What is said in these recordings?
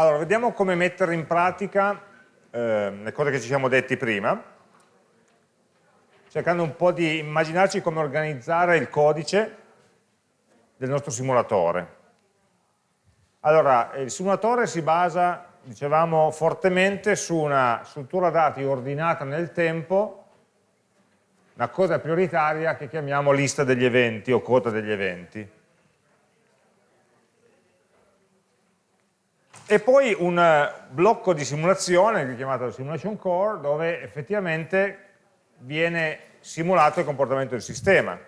Allora, vediamo come mettere in pratica eh, le cose che ci siamo detti prima, cercando un po' di immaginarci come organizzare il codice del nostro simulatore. Allora, il simulatore si basa, dicevamo, fortemente su una struttura dati ordinata nel tempo, una cosa prioritaria che chiamiamo lista degli eventi o coda degli eventi. E poi un eh, blocco di simulazione chiamato simulation core dove effettivamente viene simulato il comportamento del sistema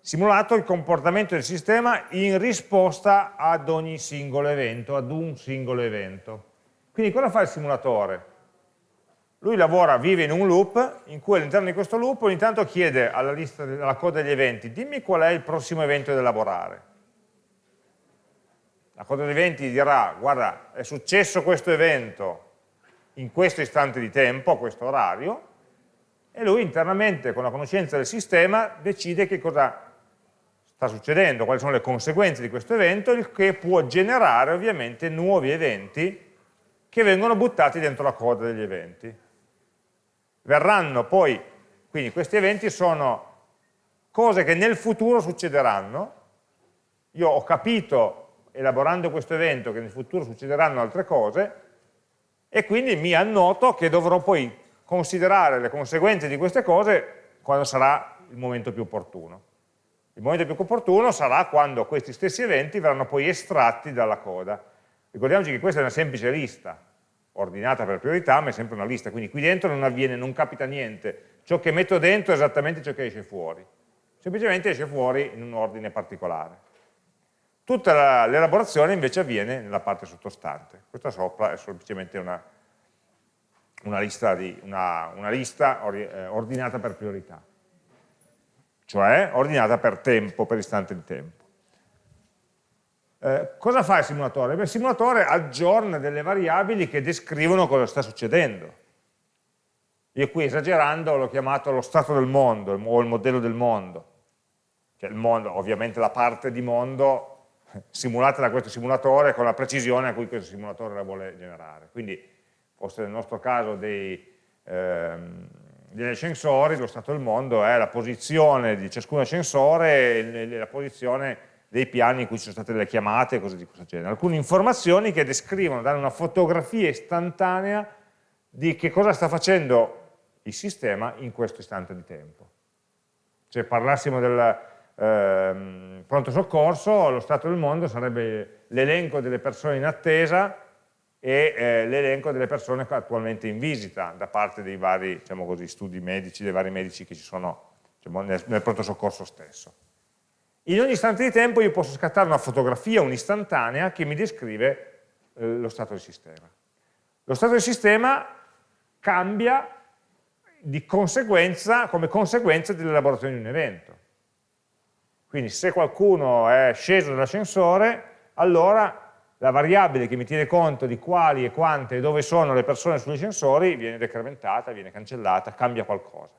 simulato il comportamento del sistema in risposta ad ogni singolo evento, ad un singolo evento. Quindi cosa fa il simulatore? Lui lavora, vive in un loop in cui all'interno di questo loop ogni tanto chiede alla, lista, alla coda degli eventi dimmi qual è il prossimo evento da elaborare la coda degli eventi dirà, guarda, è successo questo evento in questo istante di tempo, a questo orario, e lui internamente, con la conoscenza del sistema, decide che cosa sta succedendo, quali sono le conseguenze di questo evento, il che può generare ovviamente nuovi eventi che vengono buttati dentro la coda degli eventi. Verranno poi, quindi questi eventi sono cose che nel futuro succederanno, io ho capito elaborando questo evento che nel futuro succederanno altre cose e quindi mi annoto che dovrò poi considerare le conseguenze di queste cose quando sarà il momento più opportuno. Il momento più opportuno sarà quando questi stessi eventi verranno poi estratti dalla coda. Ricordiamoci che questa è una semplice lista, ordinata per priorità, ma è sempre una lista, quindi qui dentro non avviene, non capita niente. Ciò che metto dentro è esattamente ciò che esce fuori. Semplicemente esce fuori in un ordine particolare. Tutta l'elaborazione invece avviene nella parte sottostante. Questa sopra è semplicemente una, una lista, di, una, una lista eh, ordinata per priorità, cioè ordinata per tempo, per istante di tempo. Eh, cosa fa il simulatore? Beh, il simulatore aggiorna delle variabili che descrivono cosa sta succedendo. Io qui esagerando l'ho chiamato lo stato del mondo o il modello del mondo. Cioè il mondo, ovviamente la parte di mondo simulate da questo simulatore con la precisione a cui questo simulatore la vuole generare. Quindi fosse nel nostro caso dei, ehm, degli ascensori, lo stato del mondo è la posizione di ciascun ascensore e la posizione dei piani in cui ci sono state le chiamate e cose di questo genere. Alcune informazioni che descrivono, danno una fotografia istantanea di che cosa sta facendo il sistema in questo istante di tempo. Se parlassimo del, ehm, pronto soccorso, lo stato del mondo sarebbe l'elenco delle persone in attesa e eh, l'elenco delle persone attualmente in visita da parte dei vari diciamo così, studi medici, dei vari medici che ci sono diciamo, nel, nel pronto soccorso stesso. In ogni istante di tempo io posso scattare una fotografia, un'istantanea, che mi descrive eh, lo stato del sistema. Lo stato del sistema cambia di conseguenza, come conseguenza dell'elaborazione di un evento. Quindi se qualcuno è sceso dall'ascensore, allora la variabile che mi tiene conto di quali e quante e dove sono le persone sugli ascensori viene decrementata, viene cancellata, cambia qualcosa.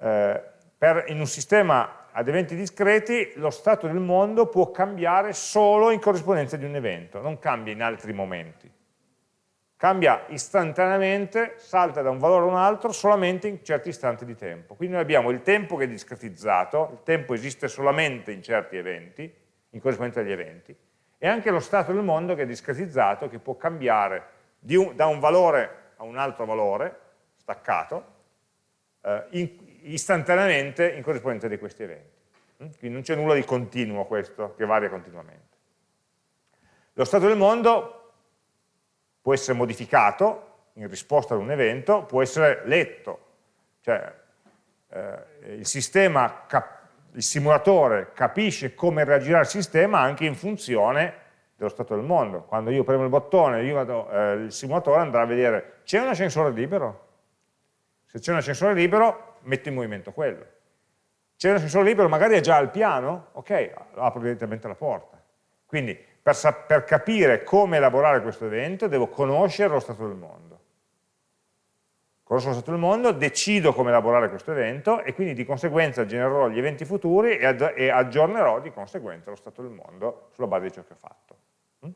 Eh, per, in un sistema ad eventi discreti lo stato del mondo può cambiare solo in corrispondenza di un evento, non cambia in altri momenti cambia istantaneamente, salta da un valore a un altro solamente in certi istanti di tempo. Quindi noi abbiamo il tempo che è discretizzato, il tempo esiste solamente in certi eventi, in corrispondenza agli eventi, e anche lo stato del mondo che è discretizzato, che può cambiare un, da un valore a un altro valore, staccato, eh, in, istantaneamente in corrispondenza di questi eventi. Mm? Quindi non c'è nulla di continuo questo, che varia continuamente. Lo stato del mondo può essere modificato in risposta ad un evento, può essere letto, cioè eh, il sistema, il simulatore capisce come reagirà il sistema anche in funzione dello stato del mondo. Quando io premo il bottone, vado, eh, il simulatore andrà a vedere c'è un ascensore libero? Se c'è un ascensore libero, metto in movimento quello. C'è un ascensore libero, magari è già al piano? Ok, apro direttamente la porta. Quindi per, per capire come elaborare questo evento devo conoscere lo stato del mondo. Conosco lo stato del mondo, decido come elaborare questo evento e quindi di conseguenza genererò gli eventi futuri e, e aggiornerò di conseguenza lo stato del mondo sulla base di ciò che ho fatto. Mm?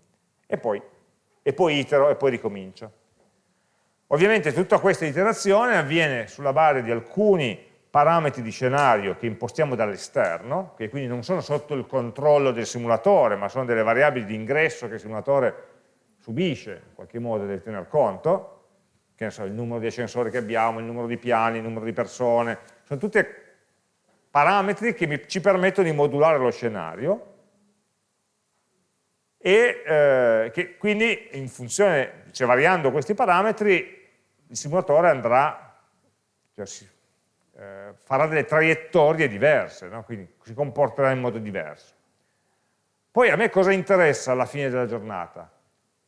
e poi, e poi itero e poi ricomincio. Ovviamente tutta questa iterazione avviene sulla base di alcuni parametri di scenario che impostiamo dall'esterno, che quindi non sono sotto il controllo del simulatore, ma sono delle variabili di ingresso che il simulatore subisce, in qualche modo deve tener conto, che ne so, il numero di ascensori che abbiamo, il numero di piani, il numero di persone, sono tutti parametri che mi, ci permettono di modulare lo scenario e eh, che quindi in funzione, cioè variando questi parametri, il simulatore andrà, cioè si, eh, farà delle traiettorie diverse, no? quindi si comporterà in modo diverso. Poi a me cosa interessa alla fine della giornata?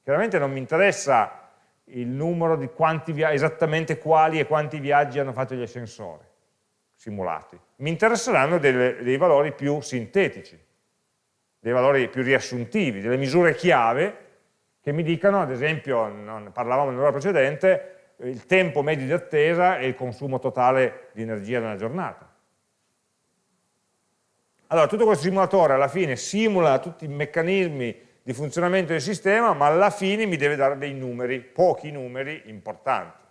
Chiaramente non mi interessa il numero di quanti esattamente quali e quanti viaggi hanno fatto gli ascensori simulati. Mi interesseranno delle, dei valori più sintetici, dei valori più riassuntivi, delle misure chiave che mi dicano, ad esempio, non parlavamo nell'ora precedente, il tempo medio di attesa e il consumo totale di energia nella giornata. Allora, tutto questo simulatore alla fine simula tutti i meccanismi di funzionamento del sistema, ma alla fine mi deve dare dei numeri, pochi numeri importanti,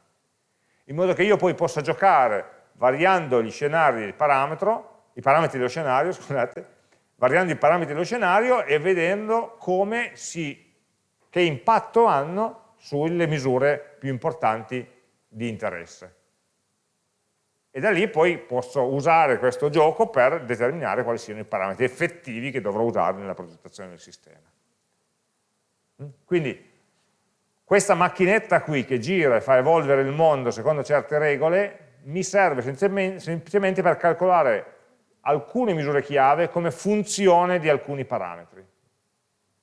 in modo che io poi possa giocare variando gli scenari del parametro, i parametri dello scenario, scusate, variando i parametri dello scenario e vedendo come si, che impatto hanno sulle misure più importanti di interesse. E da lì poi posso usare questo gioco per determinare quali siano i parametri effettivi che dovrò usare nella progettazione del sistema. Mm? Quindi questa macchinetta qui che gira e fa evolvere il mondo secondo certe regole mi serve semplicemente per calcolare alcune misure chiave come funzione di alcuni parametri.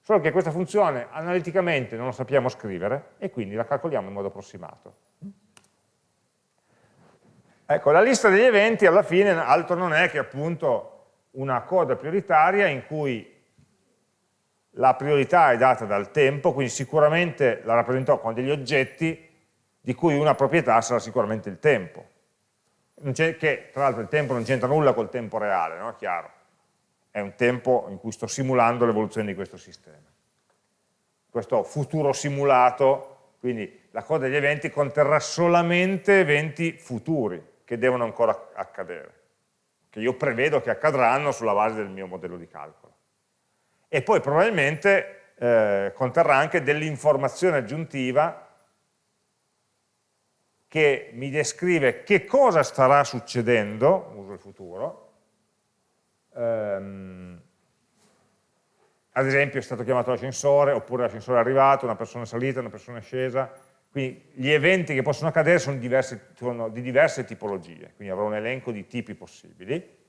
Solo che questa funzione analiticamente non la sappiamo scrivere e quindi la calcoliamo in modo approssimato. Ecco, la lista degli eventi alla fine altro non è che appunto una coda prioritaria in cui la priorità è data dal tempo, quindi sicuramente la rappresento con degli oggetti di cui una proprietà sarà sicuramente il tempo. che tra l'altro il tempo non c'entra nulla col tempo reale, no? Chiaro è un tempo in cui sto simulando l'evoluzione di questo sistema. Questo futuro simulato, quindi la coda degli eventi conterrà solamente eventi futuri che devono ancora accadere, che io prevedo che accadranno sulla base del mio modello di calcolo. E poi probabilmente eh, conterrà anche dell'informazione aggiuntiva che mi descrive che cosa starà succedendo, uso il futuro, ehm, ad esempio è stato chiamato l'ascensore, oppure l'ascensore è arrivato, una persona è salita, una persona è scesa, quindi gli eventi che possono accadere sono, diverse, sono di diverse tipologie, quindi avrò un elenco di tipi possibili,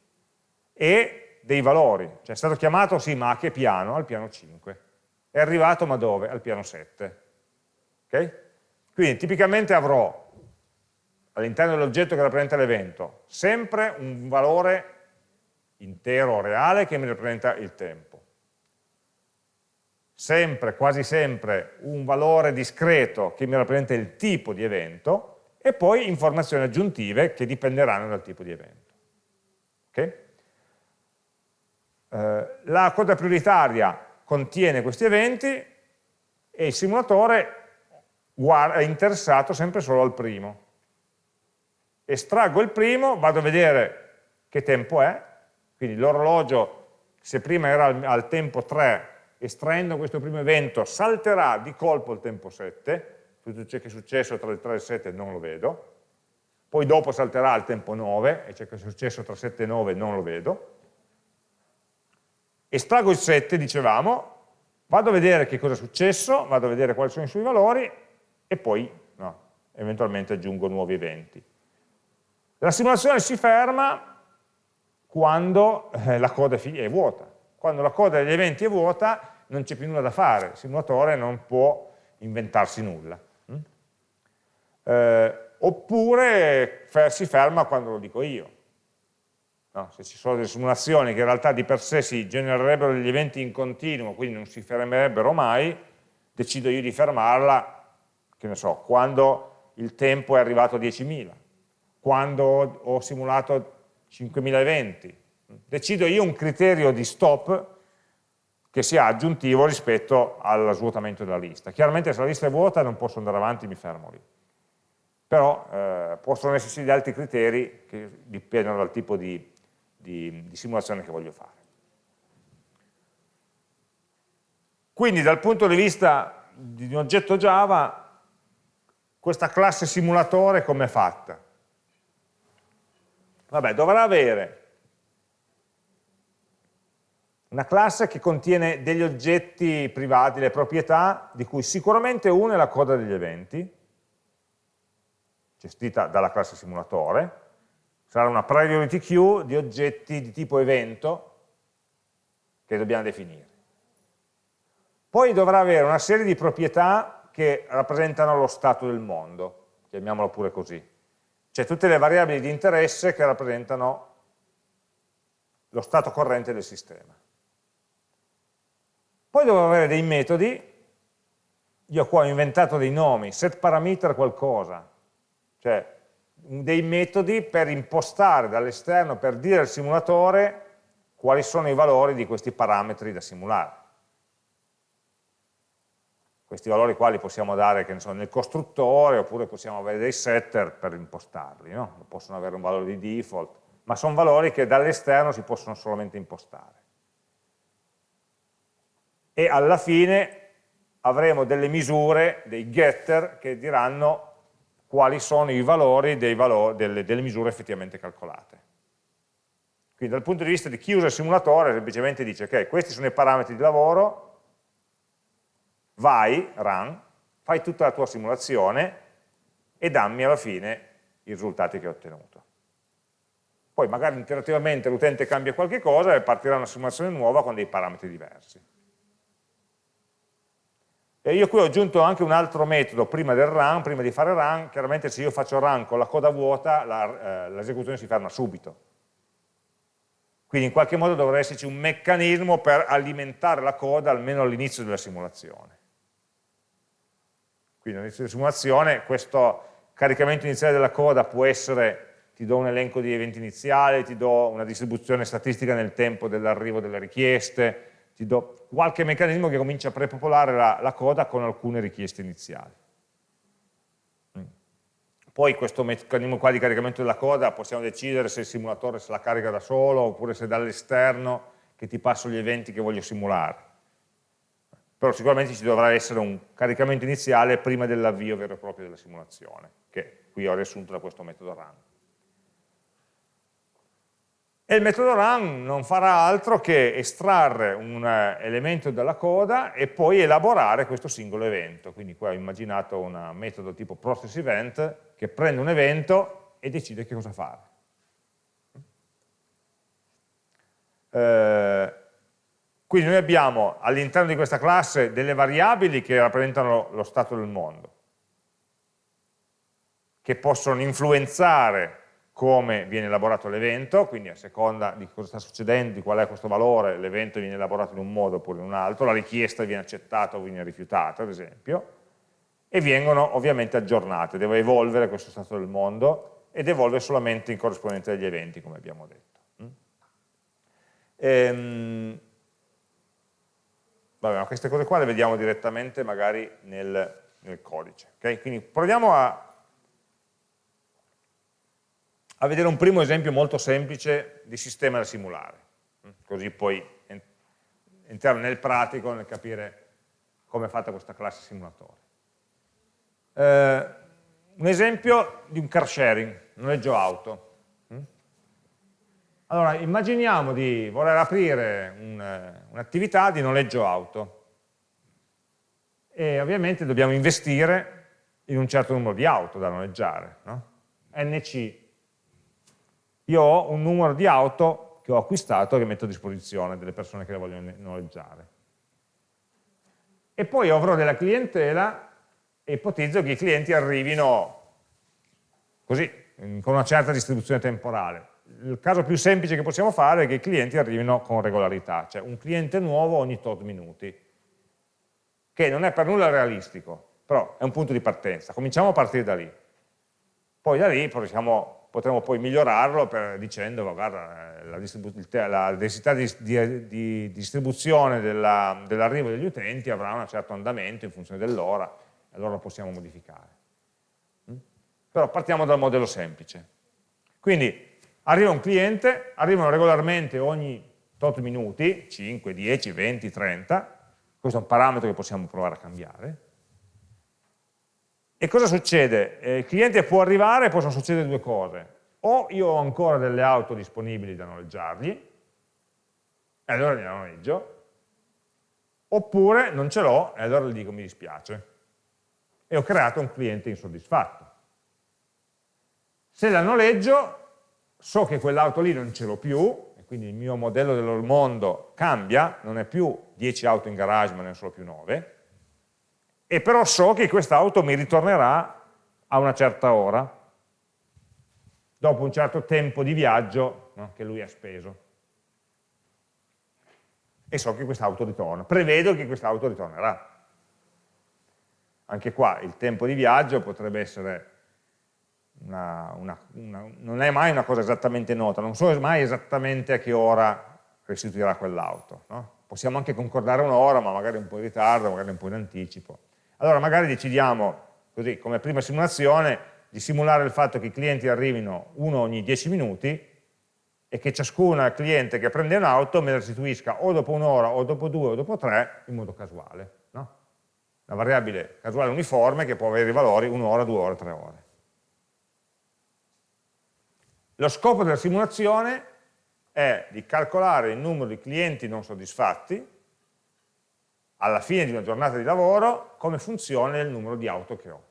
e dei valori, cioè è stato chiamato sì ma a che piano? Al piano 5, è arrivato ma dove? Al piano 7, ok? Quindi tipicamente avrò all'interno dell'oggetto che rappresenta l'evento sempre un valore intero reale che mi rappresenta il tempo. Sempre, quasi sempre, un valore discreto che mi rappresenta il tipo di evento e poi informazioni aggiuntive che dipenderanno dal tipo di evento. Okay? Eh, la coda prioritaria contiene questi eventi e il simulatore è interessato sempre solo al primo. Estraggo il primo, vado a vedere che tempo è, quindi l'orologio, se prima era al, al tempo 3, estraendo questo primo evento, salterà di colpo il tempo 7, tutto ciò che è successo tra il 3 e il 7 non lo vedo, poi dopo salterà al tempo 9, e ciò che è successo tra 7 e 9 non lo vedo, estraggo il 7, dicevamo, vado a vedere che cosa è successo, vado a vedere quali sono i suoi valori, e poi no, eventualmente aggiungo nuovi eventi. La simulazione si ferma quando eh, la coda è vuota. Quando la coda degli eventi è vuota non c'è più nulla da fare, il simulatore non può inventarsi nulla. Mm? Eh, oppure si ferma quando lo dico io. No, se ci sono delle simulazioni che in realtà di per sé si genererebbero degli eventi in continuo, quindi non si fermerebbero mai, decido io di fermarla, che ne so, quando il tempo è arrivato a 10.000, quando ho simulato 5000 eventi. Decido io un criterio di stop che sia aggiuntivo rispetto allo svuotamento della lista. Chiaramente se la lista è vuota non posso andare avanti, mi fermo lì. Però eh, possono esserci degli altri criteri che dipendono dal tipo di, di, di simulazione che voglio fare. Quindi dal punto di vista di un oggetto Java, questa classe simulatore come è fatta? Vabbè, dovrà avere una classe che contiene degli oggetti privati, le proprietà, di cui sicuramente uno è la coda degli eventi, gestita dalla classe simulatore, sarà una priority queue di oggetti di tipo evento che dobbiamo definire. Poi dovrà avere una serie di proprietà che rappresentano lo stato del mondo, chiamiamolo pure così. Cioè tutte le variabili di interesse che rappresentano lo stato corrente del sistema. Poi dovrò avere dei metodi, io qua ho inventato dei nomi, set parameter qualcosa, cioè dei metodi per impostare dall'esterno, per dire al simulatore quali sono i valori di questi parametri da simulare questi valori qua li possiamo dare so, nel costruttore oppure possiamo avere dei setter per impostarli, no? possono avere un valore di default, ma sono valori che dall'esterno si possono solamente impostare. E alla fine avremo delle misure, dei getter, che diranno quali sono i valori, valori delle, delle misure effettivamente calcolate. Quindi dal punto di vista di chi usa il simulatore semplicemente dice ok, questi sono i parametri di lavoro, vai, run, fai tutta la tua simulazione e dammi alla fine i risultati che hai ottenuto. Poi magari interattivamente l'utente cambia qualche cosa e partirà una simulazione nuova con dei parametri diversi. E io qui ho aggiunto anche un altro metodo prima del run, prima di fare run, chiaramente se io faccio run con la coda vuota eh, l'esecuzione si ferma subito. Quindi in qualche modo dovrà esserci un meccanismo per alimentare la coda almeno all'inizio della simulazione. Quindi all'inizio di simulazione questo caricamento iniziale della coda può essere ti do un elenco di eventi iniziali, ti do una distribuzione statistica nel tempo dell'arrivo delle richieste, ti do qualche meccanismo che comincia a prepopolare la, la coda con alcune richieste iniziali. Mm. Poi questo meccanismo qua di caricamento della coda possiamo decidere se il simulatore se la carica da solo oppure se dall'esterno che ti passo gli eventi che voglio simulare però sicuramente ci dovrà essere un caricamento iniziale prima dell'avvio vero e proprio della simulazione, che qui ho riassunto da questo metodo run. E il metodo run non farà altro che estrarre un eh, elemento dalla coda e poi elaborare questo singolo evento. Quindi qua ho immaginato un metodo tipo process event che prende un evento e decide che cosa fare. Eh, quindi noi abbiamo all'interno di questa classe delle variabili che rappresentano lo stato del mondo, che possono influenzare come viene elaborato l'evento, quindi a seconda di cosa sta succedendo, di qual è questo valore, l'evento viene elaborato in un modo oppure in un altro, la richiesta viene accettata o viene rifiutata, ad esempio, e vengono ovviamente aggiornate, deve evolvere questo stato del mondo ed evolve solamente in corrispondenza degli eventi, come abbiamo detto. Mm? Ehm, Vabbè, ma queste cose qua le vediamo direttamente magari nel, nel codice. Okay? Quindi proviamo a, a, vedere un primo esempio molto semplice di sistema da simulare, mm? così poi entriamo nel pratico, nel capire come è fatta questa classe simulatore. Eh, un esempio di un car sharing, noleggio auto. Allora, immaginiamo di voler aprire un'attività un di noleggio auto e ovviamente dobbiamo investire in un certo numero di auto da noleggiare. No? NC. Io ho un numero di auto che ho acquistato e che metto a disposizione delle persone che le vogliono noleggiare. E poi avrò della clientela e ipotizzo che i clienti arrivino così, con una certa distribuzione temporale il caso più semplice che possiamo fare è che i clienti arrivino con regolarità, cioè un cliente nuovo ogni tot minuti, che non è per nulla realistico, però è un punto di partenza, cominciamo a partire da lì. Poi da lì possiamo potremo poi migliorarlo per, dicendo, guarda, la, la, densità di, di, di distribuzione dell'arrivo dell degli utenti avrà un certo andamento in funzione dell'ora, allora lo possiamo modificare. Mm? Però partiamo dal modello semplice. Quindi arriva un cliente, arrivano regolarmente ogni tot minuti, 5, 10, 20, 30, questo è un parametro che possiamo provare a cambiare, e cosa succede? Eh, il cliente può arrivare e possono succedere due cose. O io ho ancora delle auto disponibili da noleggiargli, e allora gliela noleggio, oppure non ce l'ho e allora gli dico mi dispiace. E ho creato un cliente insoddisfatto. Se la noleggio, so che quell'auto lì non ce l'ho più, e quindi il mio modello del mondo cambia, non è più 10 auto in garage ma ne sono più 9, e però so che quest'auto mi ritornerà a una certa ora, dopo un certo tempo di viaggio no, che lui ha speso. E so che quest'auto ritorna, prevedo che quest'auto ritornerà. Anche qua il tempo di viaggio potrebbe essere, una, una, una, non è mai una cosa esattamente nota, non so mai esattamente a che ora restituirà quell'auto. No? Possiamo anche concordare un'ora, ma magari un po' in ritardo, magari un po' in anticipo. Allora magari decidiamo, così come prima simulazione, di simulare il fatto che i clienti arrivino uno ogni 10 minuti e che ciascun cliente che prende un'auto me la restituisca o dopo un'ora, o dopo due, o dopo tre, in modo casuale. No? Una variabile casuale uniforme che può avere i valori un'ora, due ore, tre ore. Lo scopo della simulazione è di calcolare il numero di clienti non soddisfatti alla fine di una giornata di lavoro come funziona il numero di auto che ho.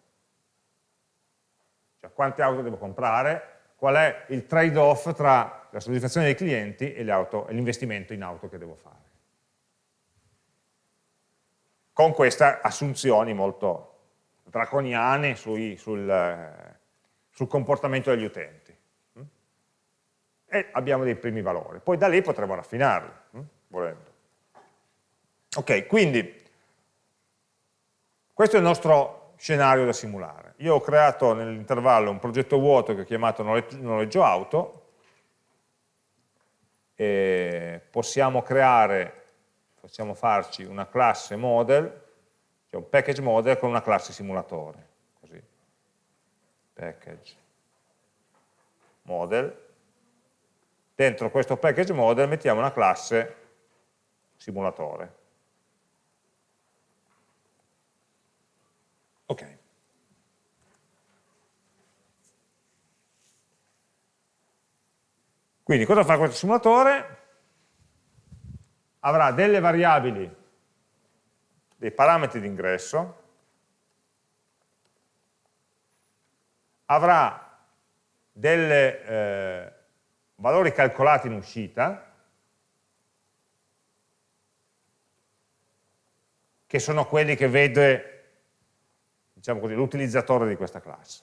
Cioè quante auto devo comprare, qual è il trade-off tra la soddisfazione dei clienti e l'investimento in auto che devo fare. Con queste assunzioni molto draconiane sui, sul, sul comportamento degli utenti. E abbiamo dei primi valori. Poi da lì potremo raffinarli, volendo. Ok, quindi questo è il nostro scenario da simulare. Io ho creato nell'intervallo un progetto vuoto che ho chiamato noleggio auto, e possiamo creare, possiamo farci una classe model, cioè un package model con una classe simulatore, così, package model, dentro questo package model mettiamo una classe simulatore. Ok. Quindi cosa fa questo simulatore? Avrà delle variabili, dei parametri di ingresso, avrà dei eh, valori calcolati in uscita, che sono quelli che vede diciamo l'utilizzatore di questa classe.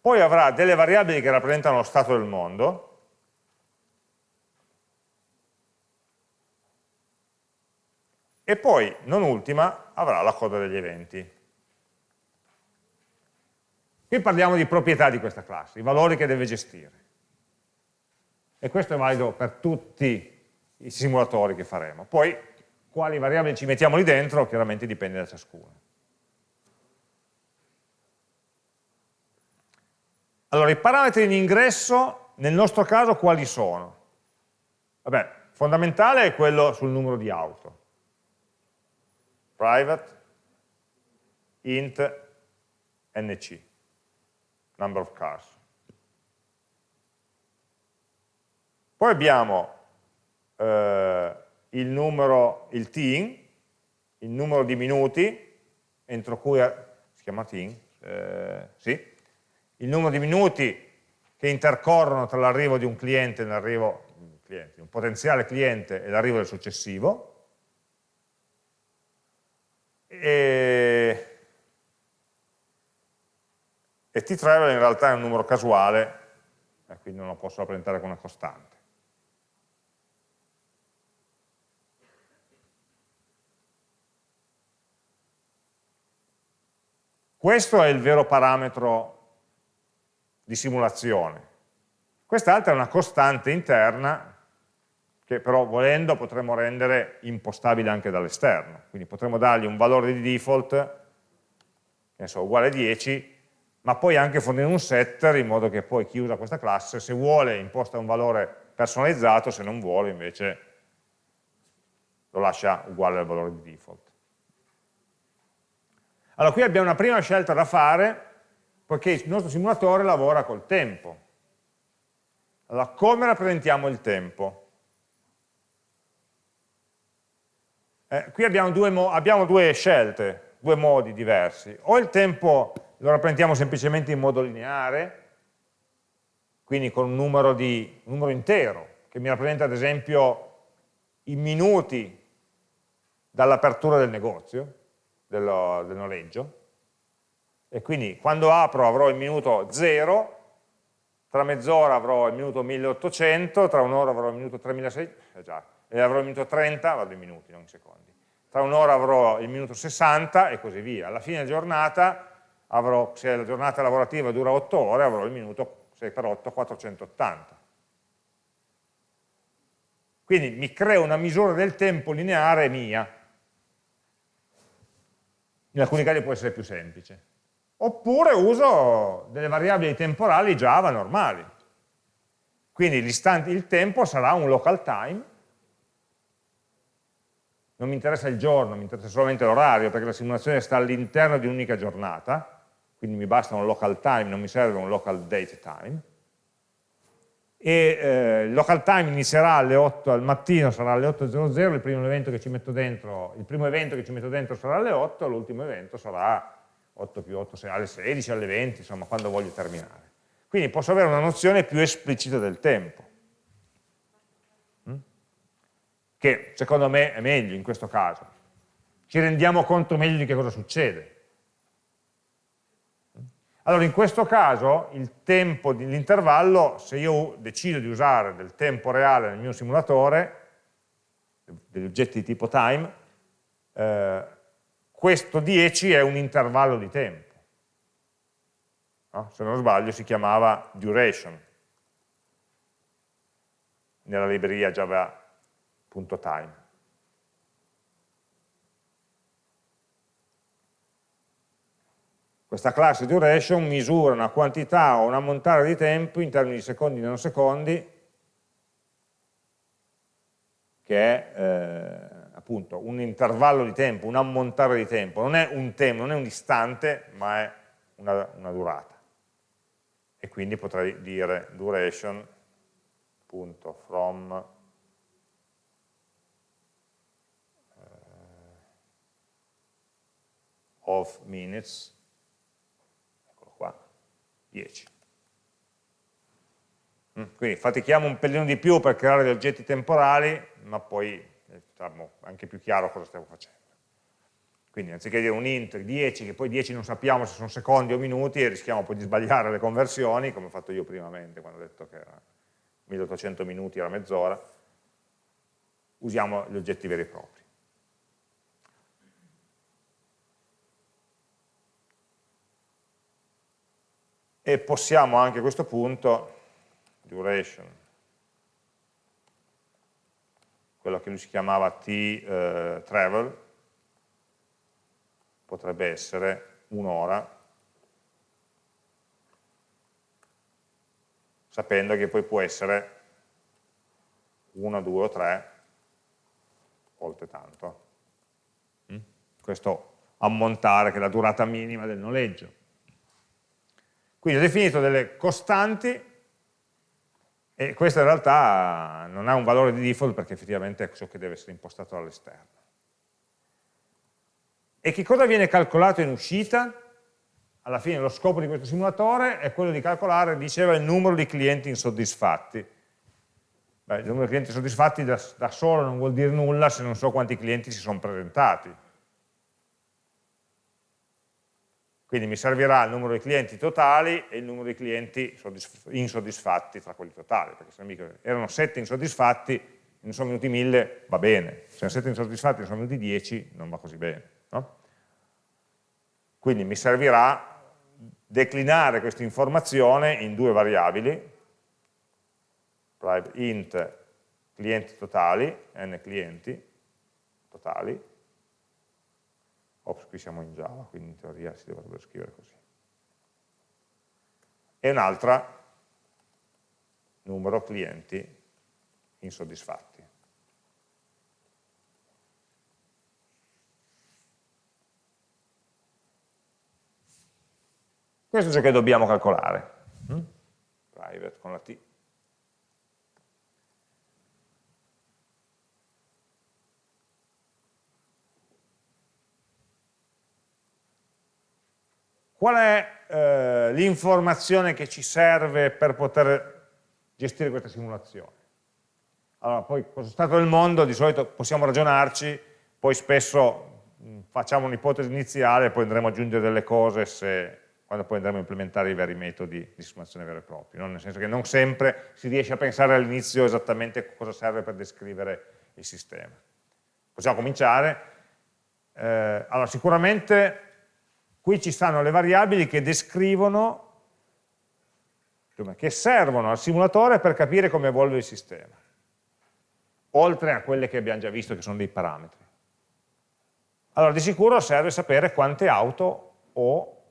Poi avrà delle variabili che rappresentano lo stato del mondo, e poi, non ultima, avrà la coda degli eventi. Qui parliamo di proprietà di questa classe, i valori che deve gestire. E questo è valido per tutti i simulatori che faremo. Poi, quali variabili ci mettiamo lì dentro, chiaramente dipende da ciascuno. Allora, i parametri di ingresso nel nostro caso quali sono? Vabbè, fondamentale è quello sul numero di auto. Private, int, nc, number of cars. Poi abbiamo eh, il numero, il tin, il numero di minuti entro cui, si chiama tin, eh, sì, il numero di minuti che intercorrono tra l'arrivo di un cliente e l'arrivo di un potenziale cliente e l'arrivo del successivo. E, e t-travel in realtà è un numero casuale, e quindi non lo posso rappresentare con una costante. Questo è il vero parametro di simulazione. Quest'altra è una costante interna che però volendo potremmo rendere impostabile anche dall'esterno. Quindi potremmo dargli un valore di default, so, uguale a 10, ma poi anche fornire un setter in modo che poi chi usa questa classe, se vuole imposta un valore personalizzato, se non vuole invece lo lascia uguale al valore di default. Allora qui abbiamo una prima scelta da fare, poiché il nostro simulatore lavora col tempo. Allora, come rappresentiamo il tempo? Eh, qui abbiamo due, abbiamo due scelte, due modi diversi. O il tempo lo rappresentiamo semplicemente in modo lineare, quindi con un numero, di, un numero intero, che mi rappresenta ad esempio i minuti dall'apertura del negozio, del, del noleggio, e quindi quando apro avrò il minuto 0, tra mezz'ora avrò il minuto 1800, tra un'ora avrò il minuto 3600, eh già, e avrò il minuto 30, vado in minuti, non in secondi. Tra un'ora avrò il minuto 60 e così via. Alla fine della giornata, avrò, se la giornata lavorativa dura 8 ore, avrò il minuto 6 per 8, 480. Quindi mi creo una misura del tempo lineare mia. In alcuni casi può essere più semplice. Oppure uso delle variabili temporali Java normali. Quindi il tempo sarà un local time non mi interessa il giorno, mi interessa solamente l'orario, perché la simulazione sta all'interno di un'unica giornata, quindi mi basta un local time, non mi serve un local date time, e eh, il local time inizierà alle 8 al mattino, sarà alle 8.00, il primo evento che ci metto dentro, il primo evento che ci metto dentro sarà alle 8, l'ultimo evento sarà 8 più 8, 6, alle 16, alle 20, insomma, quando voglio terminare. Quindi posso avere una nozione più esplicita del tempo. che secondo me è meglio in questo caso. Ci rendiamo conto meglio di che cosa succede. Allora in questo caso l'intervallo, se io decido di usare del tempo reale nel mio simulatore, degli oggetti di tipo time, eh, questo 10 è un intervallo di tempo. No? Se non sbaglio si chiamava duration nella libreria Java Questa classe duration misura una quantità o un ammontare di tempo in termini di secondi e nanosecondi che è eh, appunto un intervallo di tempo, un ammontare di tempo, non è un tempo, non è un istante, ma è una, una durata. E quindi potrei dire duration.from of minutes, 10. Mm, quindi fatichiamo un pelino di più per creare degli oggetti temporali, ma poi è diciamo, anche più chiaro cosa stiamo facendo. Quindi anziché dire un int 10, che poi 10 non sappiamo se sono secondi o minuti, e rischiamo poi di sbagliare le conversioni, come ho fatto io primamente, quando ho detto che era 1800 minuti era mezz'ora, usiamo gli oggetti veri e propri. E possiamo anche a questo punto, duration, quello che lui si chiamava t-travel, eh, potrebbe essere un'ora, sapendo che poi può essere una, due o tre volte tanto. Mm? Questo ammontare che è la durata minima del noleggio. Quindi ho definito delle costanti e questo in realtà non ha un valore di default perché effettivamente è ciò che deve essere impostato dall'esterno. E che cosa viene calcolato in uscita? Alla fine lo scopo di questo simulatore è quello di calcolare, diceva, il numero di clienti insoddisfatti. Beh, il numero di clienti insoddisfatti da, da solo non vuol dire nulla se non so quanti clienti si sono presentati Quindi mi servirà il numero di clienti totali e il numero di clienti insoddisfatti tra quelli totali, perché se erano 7 insoddisfatti, ne sono venuti 1000, va bene, se erano 7 insoddisfatti e ne sono venuti 10, non va così bene. No? Quindi mi servirà declinare questa informazione in due variabili, int clienti totali, n clienti totali, ops qui siamo in Java, quindi in teoria si dovrebbe scrivere così, e un'altra numero clienti insoddisfatti. Questo è ciò che dobbiamo calcolare. Mm? Private con la T. Qual è eh, l'informazione che ci serve per poter gestire questa simulazione? Allora, poi è stato il mondo, di solito possiamo ragionarci, poi spesso mh, facciamo un'ipotesi iniziale e poi andremo ad aggiungere delle cose se, quando poi andremo a implementare i veri metodi di simulazione veri e propri, no? nel senso che non sempre si riesce a pensare all'inizio esattamente cosa serve per descrivere il sistema. Possiamo cominciare. Eh, allora, sicuramente qui ci stanno le variabili che descrivono, che servono al simulatore per capire come evolve il sistema, oltre a quelle che abbiamo già visto che sono dei parametri. Allora di sicuro serve sapere quante auto ho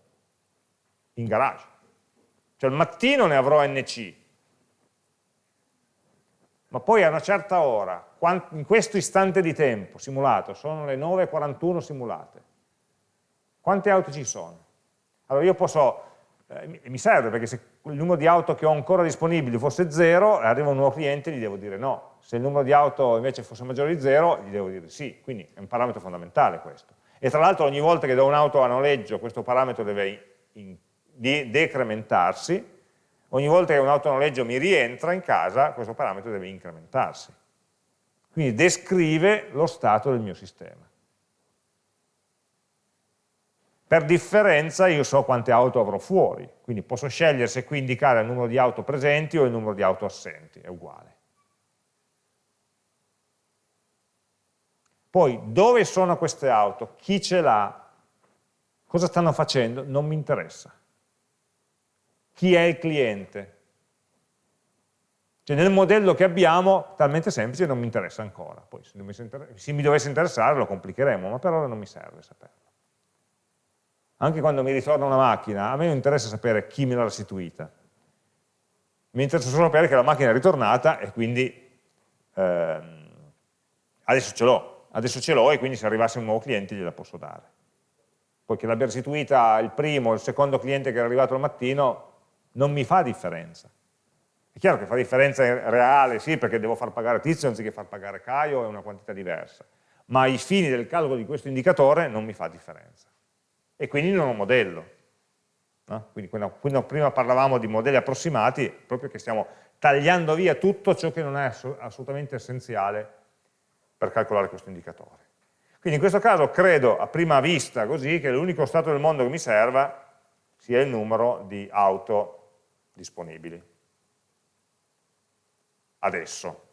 in garage. Cioè al mattino ne avrò NC, ma poi a una certa ora, in questo istante di tempo simulato, sono le 9.41 simulate, quante auto ci sono? Allora io posso, eh, mi serve perché se il numero di auto che ho ancora disponibili fosse 0, arriva un nuovo cliente e gli devo dire no. Se il numero di auto invece fosse maggiore di 0, gli devo dire sì. Quindi è un parametro fondamentale questo. E tra l'altro ogni volta che do un'auto a noleggio questo parametro deve in, de decrementarsi, ogni volta che un'auto a noleggio mi rientra in casa questo parametro deve incrementarsi. Quindi descrive lo stato del mio sistema. Per differenza io so quante auto avrò fuori, quindi posso scegliere se qui indicare il numero di auto presenti o il numero di auto assenti, è uguale. Poi, dove sono queste auto? Chi ce l'ha? Cosa stanno facendo? Non mi interessa. Chi è il cliente? Cioè nel modello che abbiamo, talmente semplice, non mi interessa ancora. Poi se mi dovesse interessare lo complicheremo, ma per ora non mi serve saperlo anche quando mi ritorna una macchina, a me non interessa sapere chi me l'ha restituita, mi interessa solo sapere che la macchina è ritornata e quindi ehm, adesso ce l'ho, adesso ce l'ho e quindi se arrivasse un nuovo cliente gliela posso dare. Poi che l'abbia restituita il primo o il secondo cliente che era arrivato al mattino non mi fa differenza. È chiaro che fa differenza reale, sì, perché devo far pagare Tizio anziché far pagare Caio, è una quantità diversa, ma ai fini del calcolo di questo indicatore non mi fa differenza e quindi non ho modello. No? Quindi quando, prima parlavamo di modelli approssimati, proprio che stiamo tagliando via tutto ciò che non è assolutamente essenziale per calcolare questo indicatore. Quindi in questo caso credo a prima vista così che l'unico stato del mondo che mi serva sia il numero di auto disponibili. Adesso.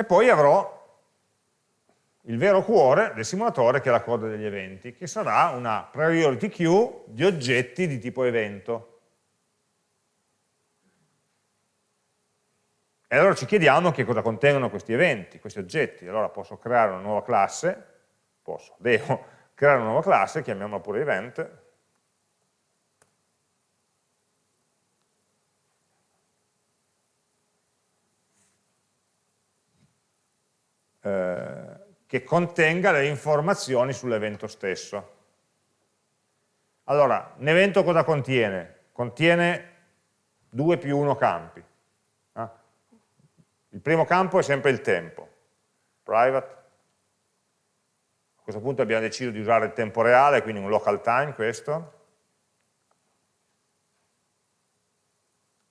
E poi avrò il vero cuore del simulatore che è la coda degli eventi, che sarà una priority queue di oggetti di tipo evento. E allora ci chiediamo che cosa contengono questi eventi, questi oggetti. Allora posso creare una nuova classe, posso, devo creare una nuova classe, chiamiamola pure event, Eh, che contenga le informazioni sull'evento stesso. Allora, un evento cosa contiene? Contiene 2 più 1 campi. Eh? Il primo campo è sempre il tempo, private. A questo punto abbiamo deciso di usare il tempo reale, quindi un local time questo.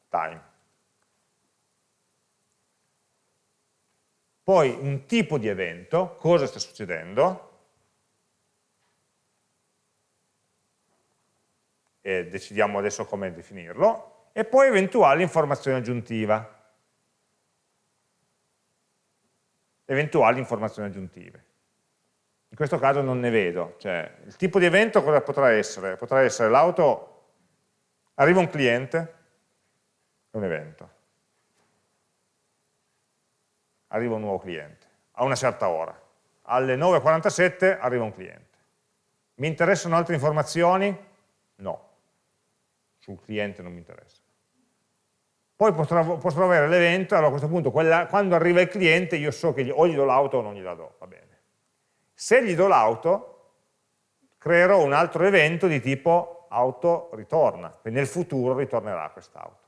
Time. Poi un tipo di evento, cosa sta succedendo, e decidiamo adesso come definirlo, e poi eventuali informazioni aggiuntive. eventuali informazioni aggiuntive. In questo caso non ne vedo, cioè il tipo di evento cosa potrà essere? Potrà essere l'auto, arriva un cliente, è un evento, arriva un nuovo cliente, a una certa ora, alle 9.47 arriva un cliente. Mi interessano altre informazioni? No, sul cliente non mi interessa. Poi potrò, potrò avere l'evento, allora a questo punto quella, quando arriva il cliente io so che gli, o gli do l'auto o non gliela do, va bene. Se gli do l'auto, creerò un altro evento di tipo auto ritorna, quindi nel futuro ritornerà quest'auto.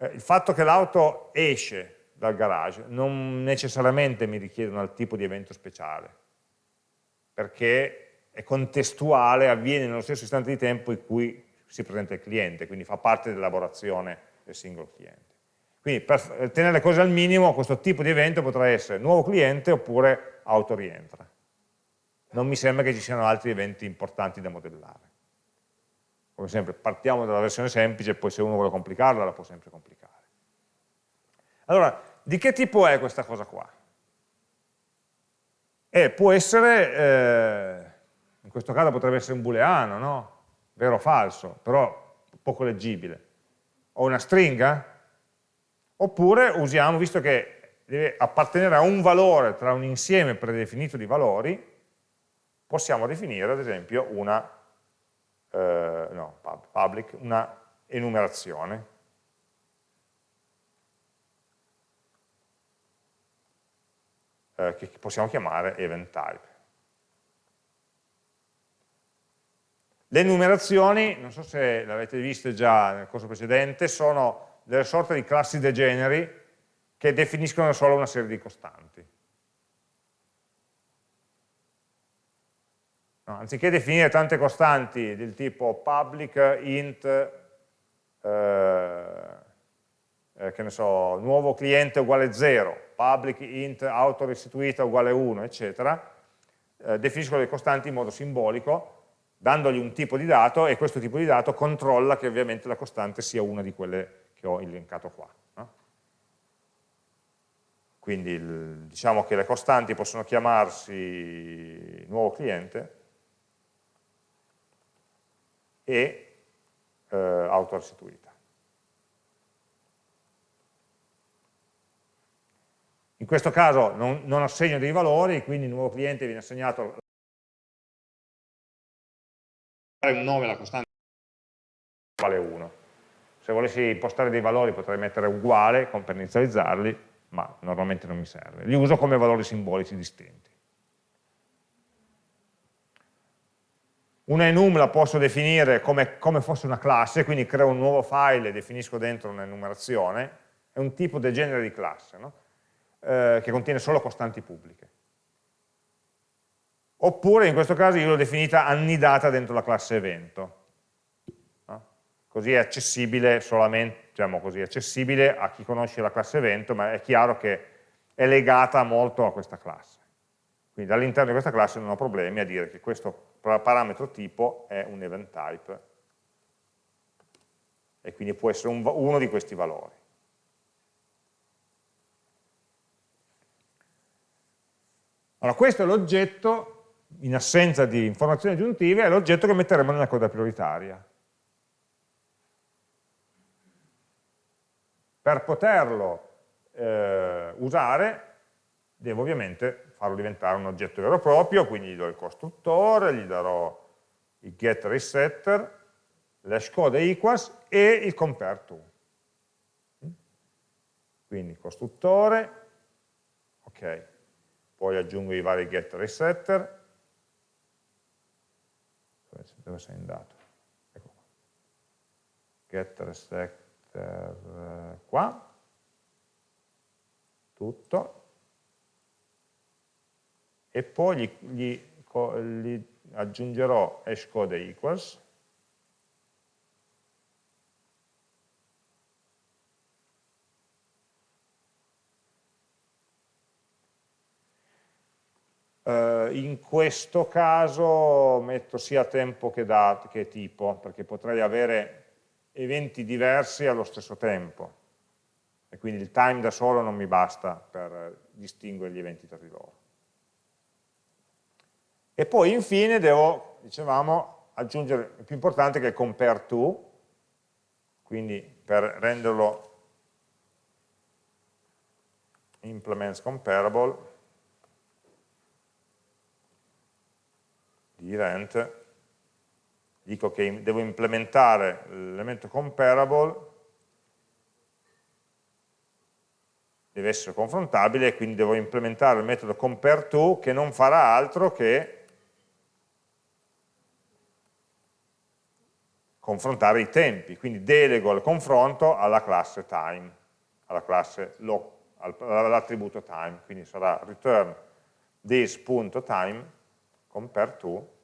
Il fatto che l'auto esce dal garage non necessariamente mi richiede un tipo di evento speciale, perché è contestuale, avviene nello stesso istante di tempo in cui si presenta il cliente, quindi fa parte dell'elaborazione del singolo cliente. Quindi per tenere le cose al minimo questo tipo di evento potrà essere nuovo cliente oppure auto rientra. Non mi sembra che ci siano altri eventi importanti da modellare. Come sempre partiamo dalla versione semplice, poi se uno vuole complicarla la può sempre complicare. Allora, di che tipo è questa cosa qua? Eh, può essere, eh, in questo caso potrebbe essere un booleano, no? vero o falso, però poco leggibile, o una stringa, oppure usiamo, visto che deve appartenere a un valore tra un insieme predefinito di valori, possiamo definire ad esempio una, eh, no, public, una enumerazione. Eh, che possiamo chiamare event type. Le numerazioni, non so se l'avete viste già nel corso precedente, sono delle sorte di classi degeneri che definiscono solo una serie di costanti. No, anziché definire tante costanti del tipo public, int, eh, eh, che ne so, nuovo cliente uguale 0, public, int, auto restituita uguale 1, eccetera, eh, definiscono le costanti in modo simbolico dandogli un tipo di dato e questo tipo di dato controlla che ovviamente la costante sia una di quelle che ho elencato qua. No? Quindi il, diciamo che le costanti possono chiamarsi nuovo cliente e eh, autorestituita. In questo caso non, non assegno dei valori, quindi il nuovo cliente viene assegnato un nome la costante vale 1. Se volessi impostare dei valori potrei mettere uguale per inizializzarli, ma normalmente non mi serve. Li uso come valori simbolici distinti. Una enum la posso definire come, come fosse una classe, quindi creo un nuovo file e definisco dentro un'enumerazione, è un tipo del genere di classe, no? eh, che contiene solo costanti pubbliche oppure in questo caso io l'ho definita annidata dentro la classe evento. Così è accessibile solamente, diciamo così, accessibile a chi conosce la classe evento, ma è chiaro che è legata molto a questa classe. Quindi all'interno di questa classe non ho problemi a dire che questo parametro tipo è un event type e quindi può essere un, uno di questi valori. Allora, questo è l'oggetto in assenza di informazioni aggiuntive, è l'oggetto che metteremo nella coda prioritaria. Per poterlo eh, usare, devo ovviamente farlo diventare un oggetto vero e proprio, quindi gli do il costruttore, gli darò il get resetter, l'hash code equals e il compare to. Quindi costruttore, ok, poi aggiungo i vari get resetter, dove sei andato? Ecco qua. Getter setter qua, tutto, e poi gli, gli, gli aggiungerò hashcode equals, Eh, in questo caso metto sia tempo che, dat che tipo, perché potrei avere eventi diversi allo stesso tempo. e quindi il time da solo non mi basta per distinguere gli eventi tra di loro. E poi infine devo, dicevamo, aggiungere il più importante che è compare to, quindi per renderlo implements comparable di event dico che devo implementare l'elemento comparable deve essere confrontabile quindi devo implementare il metodo compareTo che non farà altro che confrontare i tempi, quindi delego il confronto alla classe time, all'attributo time, quindi sarà return this.time compare to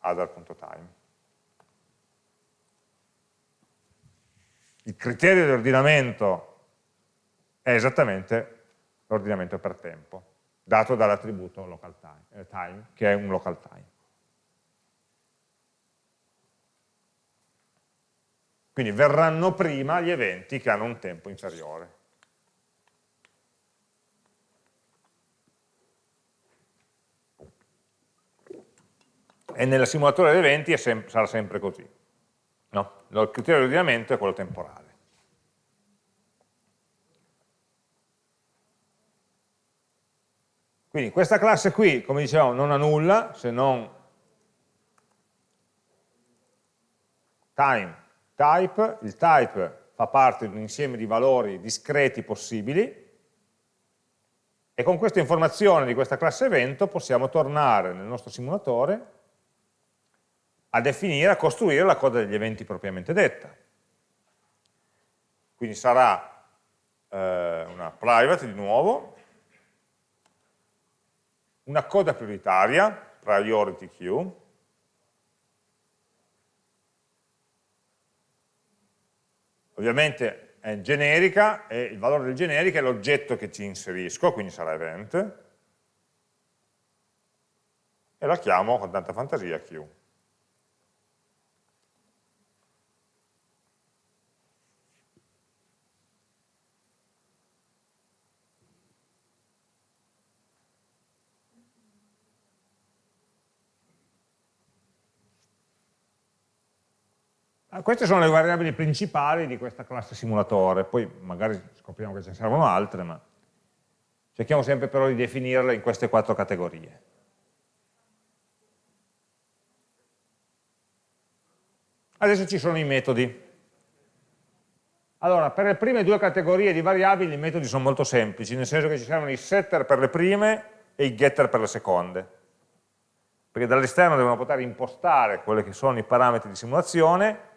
other.time. Il criterio di ordinamento è esattamente l'ordinamento per tempo, dato dall'attributo time, eh, time, che è un local time. Quindi verranno prima gli eventi che hanno un tempo inferiore. E nel simulatore degli eventi sem sarà sempre così. No? Il criterio di ordinamento è quello temporale. Quindi questa classe qui, come dicevamo, non ha nulla se non time, type, il type fa parte di un insieme di valori discreti possibili e con questa informazione di questa classe evento possiamo tornare nel nostro simulatore a definire, a costruire la coda degli eventi propriamente detta. Quindi sarà eh, una private di nuovo, una coda prioritaria, priority queue, ovviamente è generica e il valore del generica è l'oggetto che ci inserisco, quindi sarà event, e la chiamo con tanta fantasia queue. Queste sono le variabili principali di questa classe simulatore, poi magari scopriamo che ce ne servono altre, ma cerchiamo sempre però di definirle in queste quattro categorie. Adesso ci sono i metodi. Allora, per le prime due categorie di variabili i metodi sono molto semplici, nel senso che ci servono i setter per le prime e i getter per le seconde. Perché dall'esterno devono poter impostare quelli che sono i parametri di simulazione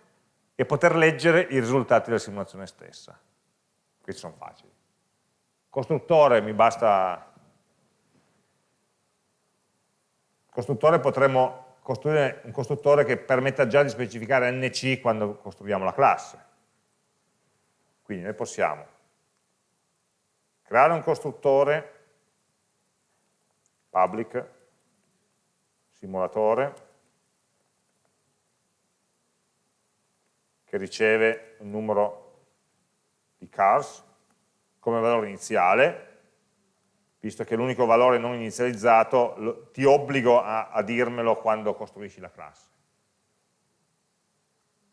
e poter leggere i risultati della simulazione stessa. Questi sono facili. Costruttore mi basta... Costruttore potremmo costruire un costruttore che permetta già di specificare NC quando costruiamo la classe. Quindi noi possiamo creare un costruttore public simulatore che riceve un numero di cars come valore iniziale, visto che l'unico valore non inizializzato lo, ti obbligo a, a dirmelo quando costruisci la classe.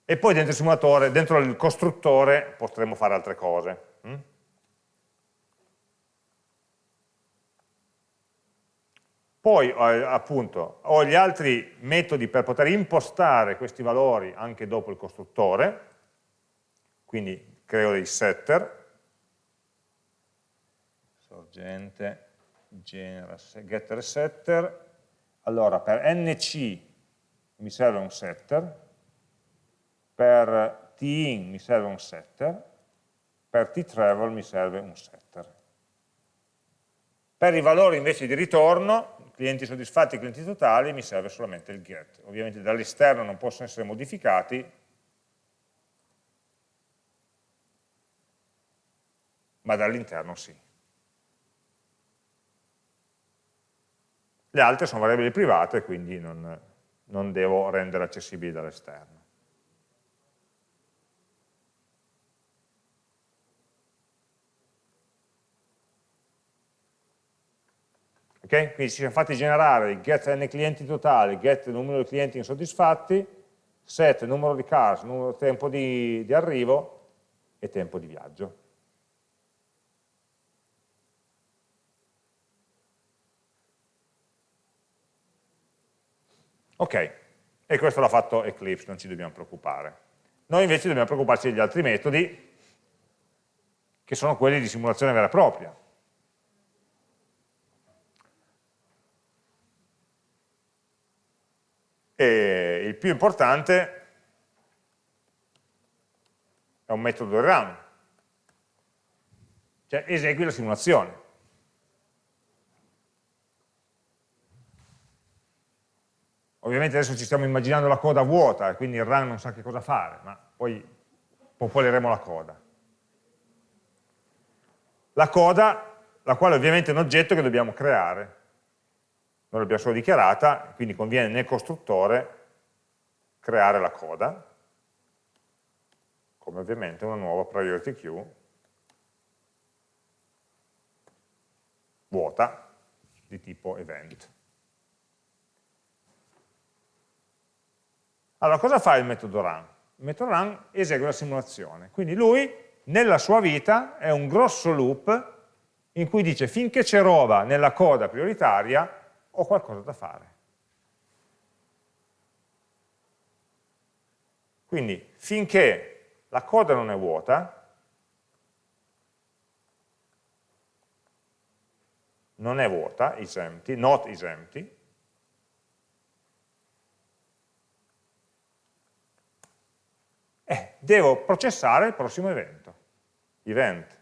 E poi dentro il simulatore, dentro il costruttore potremo fare altre cose. Hm? Poi eh, appunto ho gli altri metodi per poter impostare questi valori anche dopo il costruttore, quindi creo dei setter, sorgente, genera, getter setter, allora per nc mi serve un setter, per tin mi serve un setter, per ttravel mi serve un setter. Per i valori invece di ritorno clienti soddisfatti, clienti totali, mi serve solamente il get. Ovviamente dall'esterno non possono essere modificati, ma dall'interno sì. Le altre sono variabili private, quindi non, non devo rendere accessibili dall'esterno. Okay? Quindi ci siamo fatti generare il get n clienti totali, get numero di clienti insoddisfatti, set numero di cars, numero, tempo di, di arrivo e tempo di viaggio. Ok, e questo l'ha fatto Eclipse, non ci dobbiamo preoccupare. Noi invece dobbiamo preoccuparci degli altri metodi, che sono quelli di simulazione vera e propria. E il più importante è un metodo run, cioè esegui la simulazione. Ovviamente adesso ci stiamo immaginando la coda vuota, quindi il run non sa che cosa fare, ma poi popoleremo la coda. La coda, la quale ovviamente è un oggetto che dobbiamo creare. Noi l'abbiamo solo dichiarata, quindi conviene nel costruttore creare la coda, come ovviamente una nuova priority queue vuota di tipo event. Allora, cosa fa il metodo run? Il metodo run esegue la simulazione, quindi lui nella sua vita è un grosso loop in cui dice finché c'è roba nella coda prioritaria ho qualcosa da fare. Quindi finché la coda non è vuota, non è vuota, is empty, not is empty, eh, devo processare il prossimo evento. Event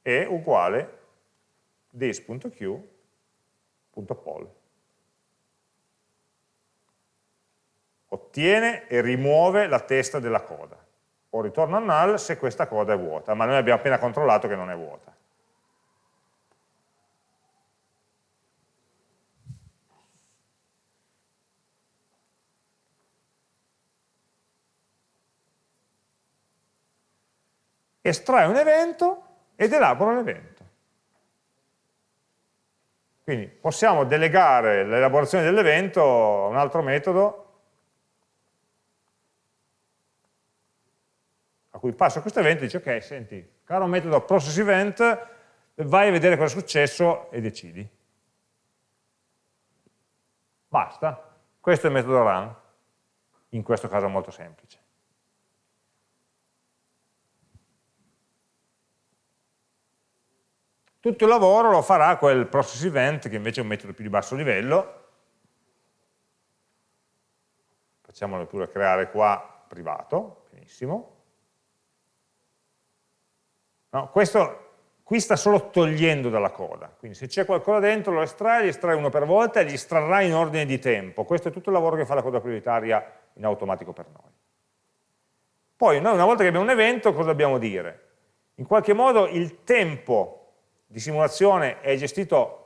è uguale this.q.poll. Ottiene e rimuove la testa della coda. O ritorna null se questa coda è vuota, ma noi abbiamo appena controllato che non è vuota. estrae un evento ed elabora l'evento. Quindi possiamo delegare l'elaborazione dell'evento a un altro metodo a cui passo questo evento e dice ok, senti, caro metodo process event, vai a vedere cosa è successo e decidi. Basta. Questo è il metodo run, in questo caso molto semplice. Tutto il lavoro lo farà quel process event, che invece è un metodo più di basso livello. Facciamolo pure creare qua privato, benissimo. No, questo qui sta solo togliendo dalla coda, quindi se c'è qualcosa dentro lo estrae, gli estrae uno per volta e gli estrarrà in ordine di tempo. Questo è tutto il lavoro che fa la coda prioritaria in automatico per noi. Poi noi una volta che abbiamo un evento cosa dobbiamo dire? In qualche modo il tempo di simulazione è gestito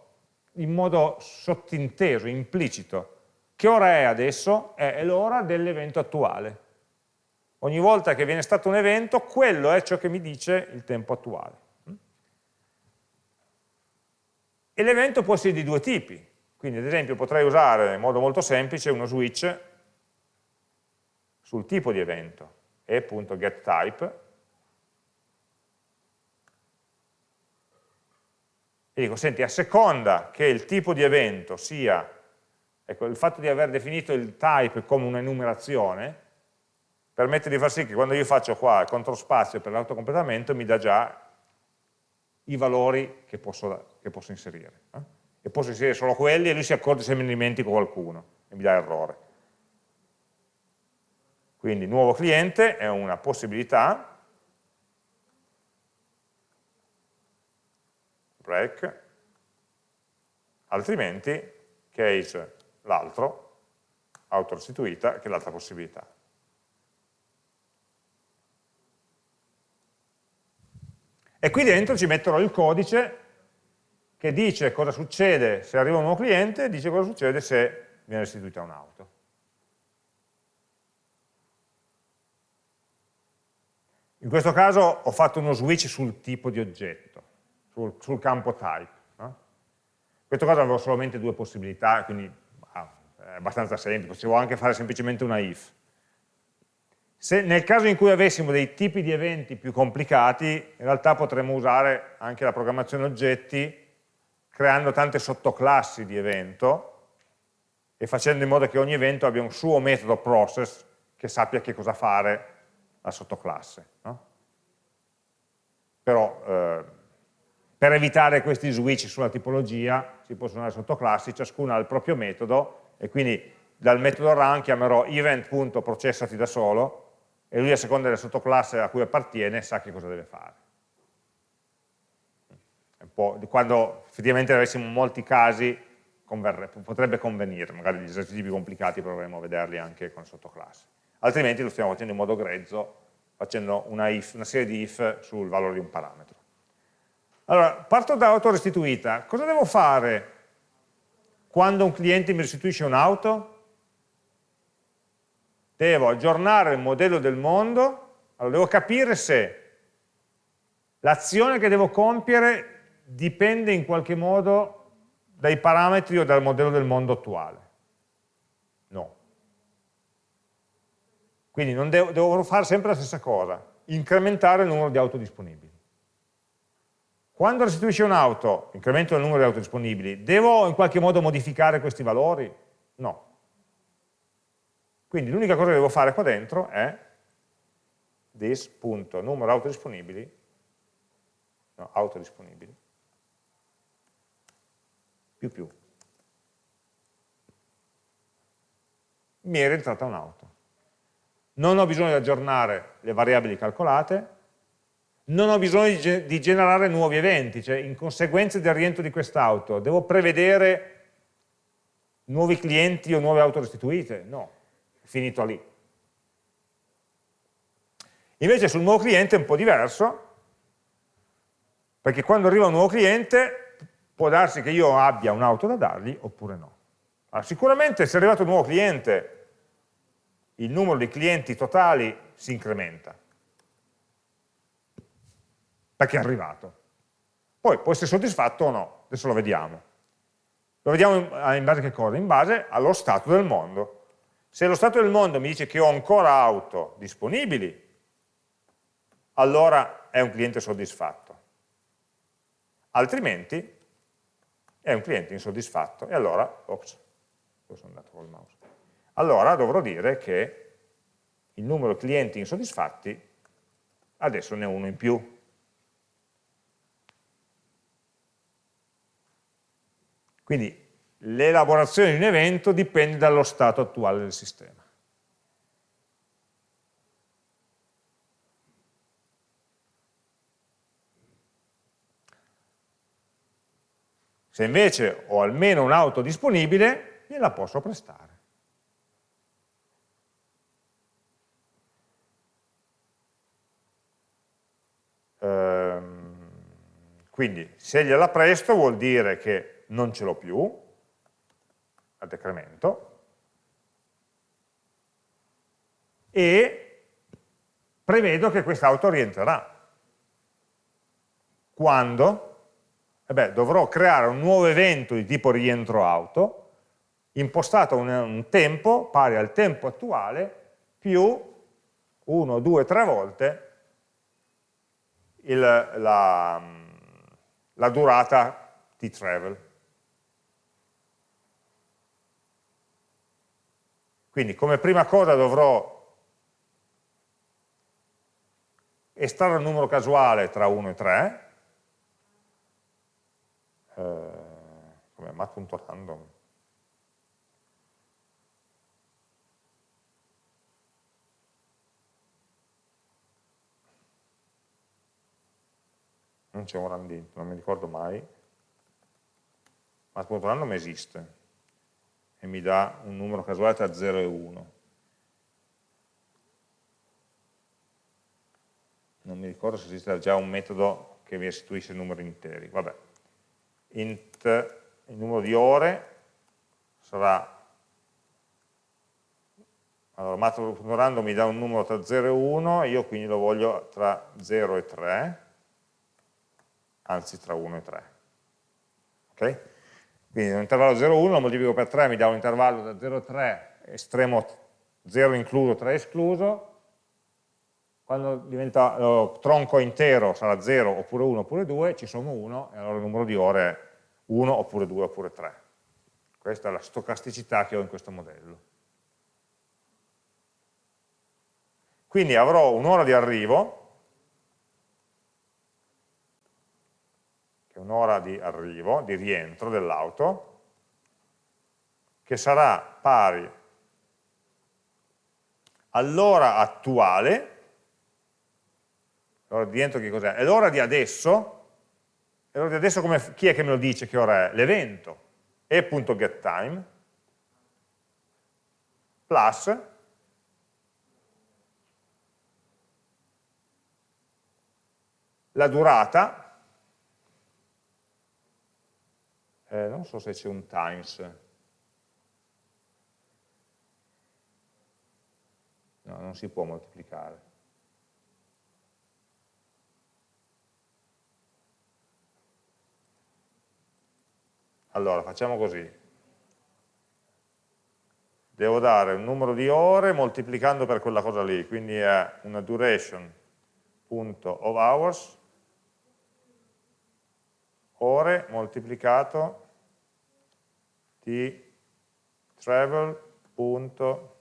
in modo sottinteso, implicito. Che ora è adesso? È l'ora dell'evento attuale. Ogni volta che viene stato un evento, quello è ciò che mi dice il tempo attuale. E l'evento può essere di due tipi. Quindi ad esempio potrei usare in modo molto semplice uno switch sul tipo di evento e.getType e dico, senti, a seconda che il tipo di evento sia, ecco, il fatto di aver definito il type come un'enumerazione, permette di far sì che quando io faccio qua il control spazio per l'autocompletamento mi dà già i valori che posso, che posso inserire. Eh? E posso inserire solo quelli e lui si accorge se ne dimentico qualcuno e mi dà errore. Quindi nuovo cliente è una possibilità break, altrimenti case l'altro, autorestituita, che è l'altra possibilità. E qui dentro ci metterò il codice che dice cosa succede se arriva un nuovo cliente e dice cosa succede se viene restituita un'auto. In questo caso ho fatto uno switch sul tipo di oggetto sul, sul campo type. No? Questo caso avevo solamente due possibilità, quindi ah, è abbastanza semplice, potevo anche fare semplicemente una if. Se, nel caso in cui avessimo dei tipi di eventi più complicati, in realtà potremmo usare anche la programmazione oggetti creando tante sottoclassi di evento e facendo in modo che ogni evento abbia un suo metodo process che sappia che cosa fare la sottoclasse. No? Però eh, per evitare questi switch sulla tipologia si possono usare sottoclassi, ciascuna ha il proprio metodo e quindi dal metodo run chiamerò event.processati da solo e lui a seconda della sottoclasse a cui appartiene sa che cosa deve fare. quando effettivamente avessimo molti casi potrebbe convenire, magari gli esercizi più complicati proveremo a vederli anche con sottoclasse. Altrimenti lo stiamo facendo in modo grezzo, facendo una, if, una serie di if sul valore di un parametro. Allora, parto da auto restituita. Cosa devo fare quando un cliente mi restituisce un'auto? Devo aggiornare il modello del mondo, allora devo capire se l'azione che devo compiere dipende in qualche modo dai parametri o dal modello del mondo attuale? No. Quindi devo, devo fare sempre la stessa cosa, incrementare il numero di auto disponibili. Quando restituisce un'auto, incremento il numero di auto disponibili, devo in qualche modo modificare questi valori? No. Quindi l'unica cosa che devo fare qua dentro è this.numero auto disponibili, no, auto disponibili, più più. Mi è rientrata un'auto. Non ho bisogno di aggiornare le variabili calcolate, non ho bisogno di, di generare nuovi eventi, cioè in conseguenza del rientro di quest'auto, devo prevedere nuovi clienti o nuove auto restituite? No, finito lì. Invece sul nuovo cliente è un po' diverso, perché quando arriva un nuovo cliente può darsi che io abbia un'auto da dargli oppure no. Allora, sicuramente se è arrivato un nuovo cliente, il numero di clienti totali si incrementa, perché è arrivato. Poi può essere soddisfatto o no, adesso lo vediamo. Lo vediamo in, base a che cosa? In base allo stato del mondo. Se lo stato del mondo mi dice che ho ancora auto disponibili, allora è un cliente soddisfatto. Altrimenti è un cliente insoddisfatto e allora, ops, sono andato col mouse, allora dovrò dire che il numero di clienti insoddisfatti adesso ne è uno in più. Quindi l'elaborazione di un evento dipende dallo stato attuale del sistema. Se invece ho almeno un'auto disponibile, gliela posso prestare. Ehm, quindi se gliela presto vuol dire che non ce l'ho più, al decremento, e prevedo che quest'auto rientrerà. Quando? eh beh, dovrò creare un nuovo evento di tipo rientro auto, impostato un, un tempo pari al tempo attuale più 1, 2, 3 volte il, la, la durata di travel. Quindi come prima cosa dovrò estrarre un numero casuale tra 1 e 3, eh, come mat.random non c'è un randint, non mi ricordo mai. Mat.random esiste e mi dà un numero casuale tra 0 e 1 non mi ricordo se esiste già un metodo che mi restituisce numeri interi. Vabbè. Int il numero di ore sarà allora math.random mi dà un numero tra 0 e 1 io quindi lo voglio tra 0 e 3 anzi tra 1 e 3 ok? Quindi un intervallo 0,1 lo moltiplico per 3, mi dà un intervallo da 0,3 estremo 0 incluso, 3 escluso, quando diventa lo tronco intero sarà 0 oppure 1 oppure 2, ci sommo 1 e allora il numero di ore è 1 oppure 2 oppure 3. Questa è la stocasticità che ho in questo modello. Quindi avrò un'ora di arrivo, che è un'ora di arrivo, di rientro dell'auto, che sarà pari all'ora attuale, l'ora di rientro che cos'è? È l'ora di adesso, e l'ora di adesso come, chi è che me lo dice che ora è? L'evento, e.getTime, plus. La durata, eh, non so se c'è un times, no, non si può moltiplicare. Allora, facciamo così. Devo dare un numero di ore moltiplicando per quella cosa lì, quindi è una duration.of hours ore moltiplicato di travel punto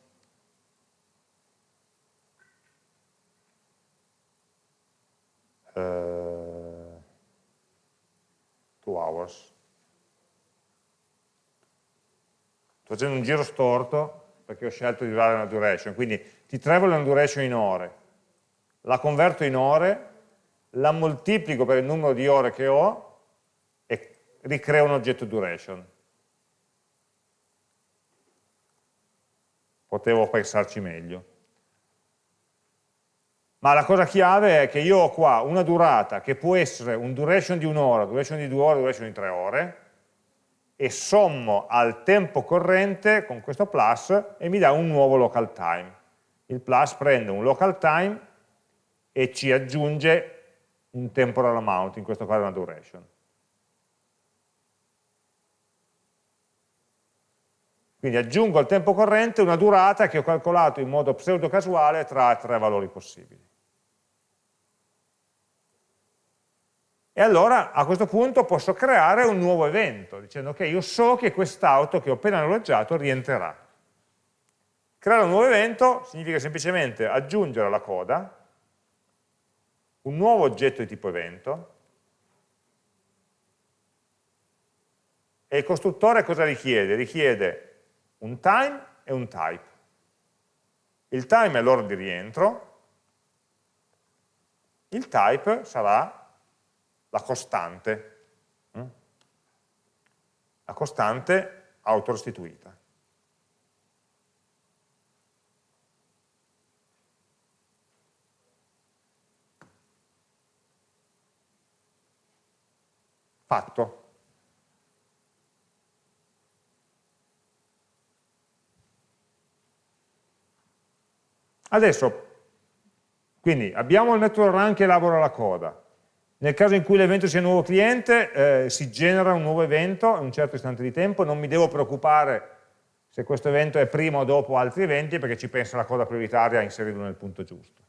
uh, two hours. Sto facendo un giro storto perché ho scelto di dare una duration quindi ti travel una duration in ore. La converto in ore la moltiplico per il numero di ore che ho ricrea un oggetto duration. Potevo pensarci meglio. Ma la cosa chiave è che io ho qua una durata che può essere un duration di un'ora, duration di due ore, duration di tre ore, e sommo al tempo corrente con questo plus e mi dà un nuovo local time. Il plus prende un local time e ci aggiunge un temporal amount, in questo caso una duration. Quindi aggiungo al tempo corrente una durata che ho calcolato in modo pseudo casuale tra tre valori possibili. E allora a questo punto posso creare un nuovo evento, dicendo che io so che quest'auto che ho appena noleggiato rientrerà. Creare un nuovo evento significa semplicemente aggiungere alla coda un nuovo oggetto di tipo evento e il costruttore cosa richiede? Richiede un time e un type. Il time è l'ora di rientro, il type sarà la costante, mm? la costante autorestituita. Fatto. Adesso, quindi abbiamo il network run che elabora la coda. Nel caso in cui l'evento sia nuovo cliente, eh, si genera un nuovo evento in un certo istante di tempo, non mi devo preoccupare se questo evento è prima o dopo altri eventi, perché ci pensa la coda prioritaria a inserirlo nel punto giusto.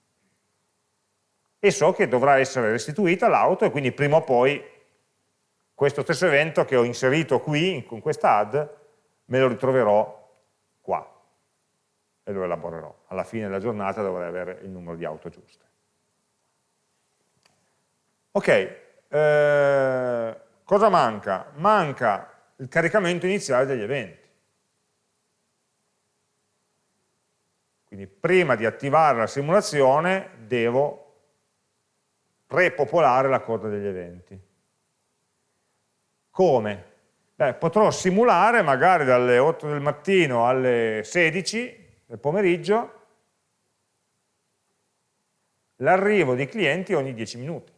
E so che dovrà essere restituita l'auto e quindi prima o poi questo stesso evento che ho inserito qui, con questa add, me lo ritroverò e lo elaborerò. Alla fine della giornata dovrei avere il numero di auto giuste. Ok, eh, cosa manca? Manca il caricamento iniziale degli eventi. Quindi prima di attivare la simulazione devo prepopolare la coda degli eventi. Come? Beh, potrò simulare magari dalle 8 del mattino alle 16 del pomeriggio l'arrivo dei clienti ogni 10 minuti.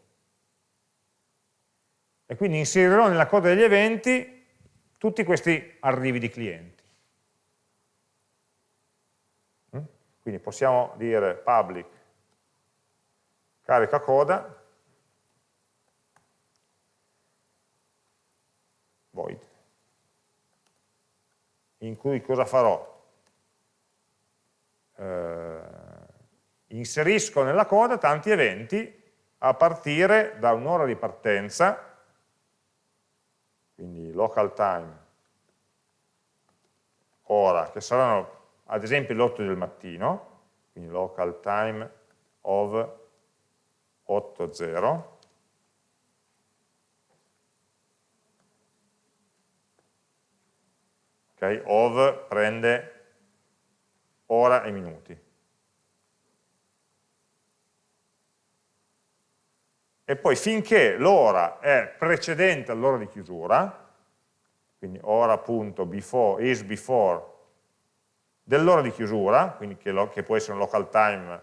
E quindi inserirò nella coda degli eventi tutti questi arrivi di clienti. Mm? Quindi possiamo dire public carica coda void in cui cosa farò? Eh, inserisco nella coda tanti eventi a partire da un'ora di partenza, quindi local time, ora, che saranno ad esempio le 8 del mattino, quindi local time of 8.0, ok, of prende ora e minuti. E poi finché l'ora è precedente all'ora di chiusura, quindi ora.before, is before dell'ora di chiusura, quindi che, lo, che può essere un local time